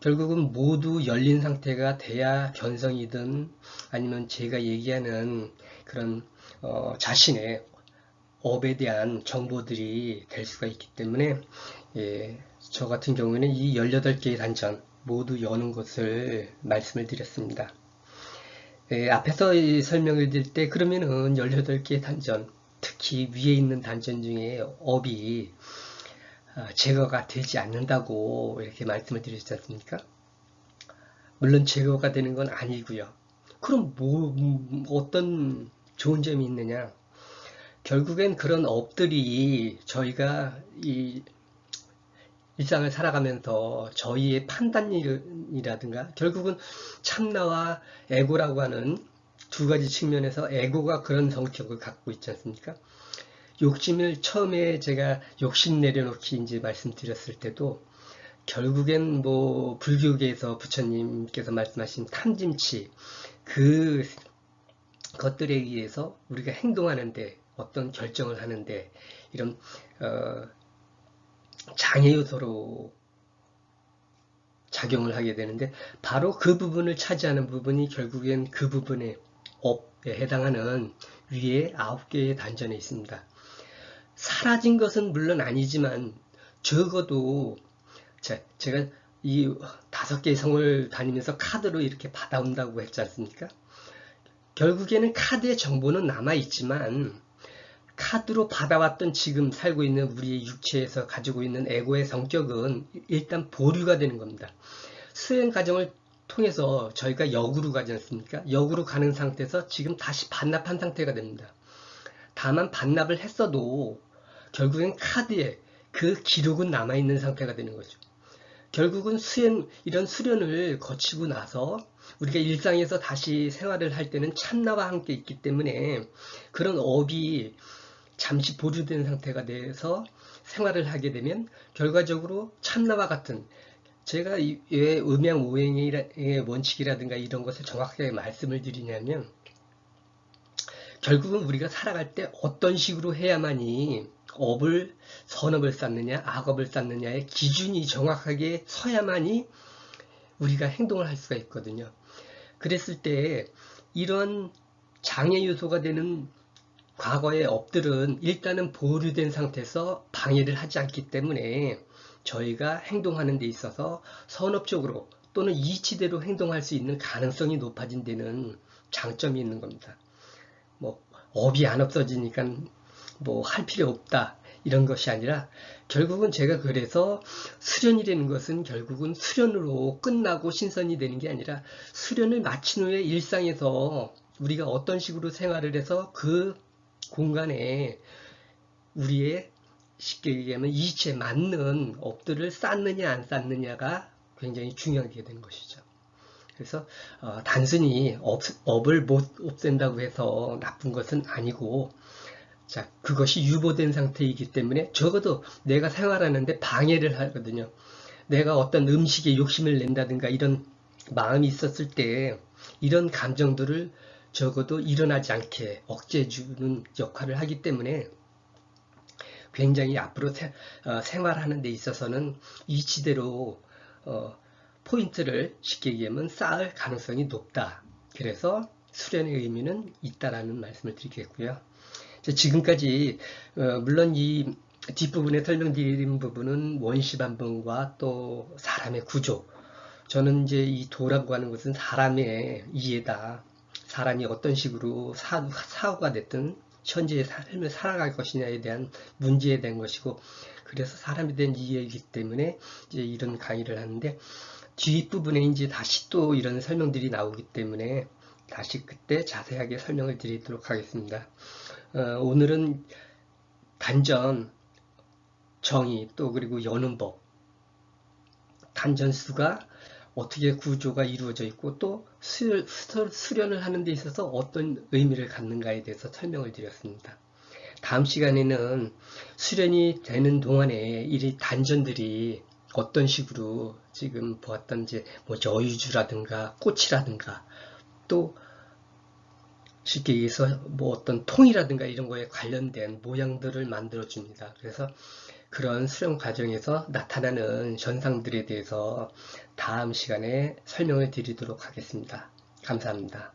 결국은 모두 열린 상태가 돼야 견성이든 아니면 제가 얘기하는 그런 어, 자신의 업에 대한 정보들이 될 수가 있기 때문에 예, 저 같은 경우에는 이 18개의 단전 모두 여는 것을 말씀을 드렸습니다. 예, 앞에서 설명을 드릴 때 그러면은 18개의 단전, 특히 위에 있는 단전 중에 업이 어, 제거가 되지 않는다고 이렇게 말씀을 드렸지 않습니까? 물론 제거가 되는 건 아니고요. 그럼 뭐 어떤 좋은 점이 있느냐? 결국엔 그런 업들이 저희가 이 일상을 살아가면서 저희의 판단이라든가 결국은 참나와 에고라고 하는 두 가지 측면에서 에고가 그런 성격을 갖고 있지 않습니까? 욕심을 처음에 제가 욕심 내려놓기 이제 말씀드렸을 때도 결국엔 뭐 불교계에서 부처님께서 말씀하신 탐짐치 그 것들에 의해서 우리가 행동하는데 어떤 결정을 하는데 이런 어, 장애 요소로 작용을 하게 되는데 바로 그 부분을 차지하는 부분이 결국엔 그 부분의 업에 해당하는 위에 아홉 개의 단전에 있습니다. 사라진 것은 물론 아니지만 적어도 제가 이 다섯 개의 성을 다니면서 카드로 이렇게 받아온다고 했지 않습니까? 결국에는 카드의 정보는 남아있지만 카드로 받아왔던 지금 살고 있는 우리의 육체에서 가지고 있는 에고의 성격은 일단 보류가 되는 겁니다. 수행 과정을 통해서 저희가 역으로 가지 않습니까? 역으로 가는 상태에서 지금 다시 반납한 상태가 됩니다. 다만 반납을 했어도 결국엔 카드에 그 기록은 남아있는 상태가 되는 거죠. 결국은 수행, 이런 수련을 거치고 나서 우리가 일상에서 다시 생활을 할 때는 참나와 함께 있기 때문에 그런 업이 잠시 보류된 상태가 돼서 생활을 하게 되면 결과적으로 참나와 같은 제가 왜 음양 오행의 원칙이라든가 이런 것을 정확하게 말씀을 드리냐면 결국은 우리가 살아갈 때 어떤 식으로 해야만이 업을 선업을 쌓느냐 악업을 쌓느냐의 기준이 정확하게 서야만이 우리가 행동을 할 수가 있거든요. 그랬을 때 이런 장애 요소가 되는 과거의 업들은 일단은 보류된 상태에서 방해를 하지 않기 때문에 저희가 행동하는 데 있어서 선업적으로 또는 이치대로 행동할 수 있는 가능성이 높아진 데는 장점이 있는 겁니다. 뭐 업이 안 없어지니까 뭐 할 필요 없다 이런 것이 아니라 결국은 제가 그래서 수련이라는 것은 결국은 수련으로 끝나고 신선이 되는 게 아니라 수련을 마친 후에 일상에서 우리가 어떤 식으로 생활을 해서 그 공간에 우리의 쉽게 얘기하면 이치에 맞는 업들을 쌓느냐 안 쌓느냐가 굉장히 중요하게 되는 것이죠. 그래서 어, 단순히 업, 업을 못 없앤다고 해서 나쁜 것은 아니고 자 그것이 유보된 상태이기 때문에 적어도 내가 생활하는데 방해를 하거든요. 내가 어떤 음식에 욕심을 낸다든가 이런 마음이 있었을 때 이런 감정들을 적어도 일어나지 않게 억제해주는 역할을 하기 때문에 굉장히 앞으로 세, 어, 생활하는 데 있어서는 이치대로 어, 포인트를 쉽게 얘기하면 쌓을 가능성이 높다. 그래서 수련의 의미는 있다라는 말씀을 드리겠고요. 지금까지 어, 물론 이 뒷부분에 설명드린 부분은 원시 반봉과 또 사람의 구조 저는 이제 이 도라고 하는 것은 사람의 이해다 사람이 어떤 식으로 사, 사고가 됐든 현재의 삶을 살아갈 것이냐에 대한 문제에 대한 것이고 그래서 사람에 대한 이해이기 때문에 이제 이런 강의를 하는데 뒷부분에 이제 다시 또 이런 설명들이 나오기 때문에 다시 그때 자세하게 설명을 드리도록 하겠습니다. 어, 오늘은 단전, 정의, 또 그리고 여는 법, 단전수가 어떻게 구조가 이루어져 있고 또 수, 수련을 하는 데 있어서 어떤 의미를 갖는가에 대해서 설명을 드렸습니다. 다음 시간에는 수련이 되는 동안에 이 단전들이 어떤 식으로 지금 보았던 이제 뭐 여유주라든가 꽃이라든가 또 쉽게 얘기해서 뭐 어떤 통이라든가 이런 거에 관련된 모양들을 만들어 줍니다. 그래서 그런 수령 과정에서 나타나는 현상들에 대해서 다음 시간에 설명을 드리도록 하겠습니다. 감사합니다.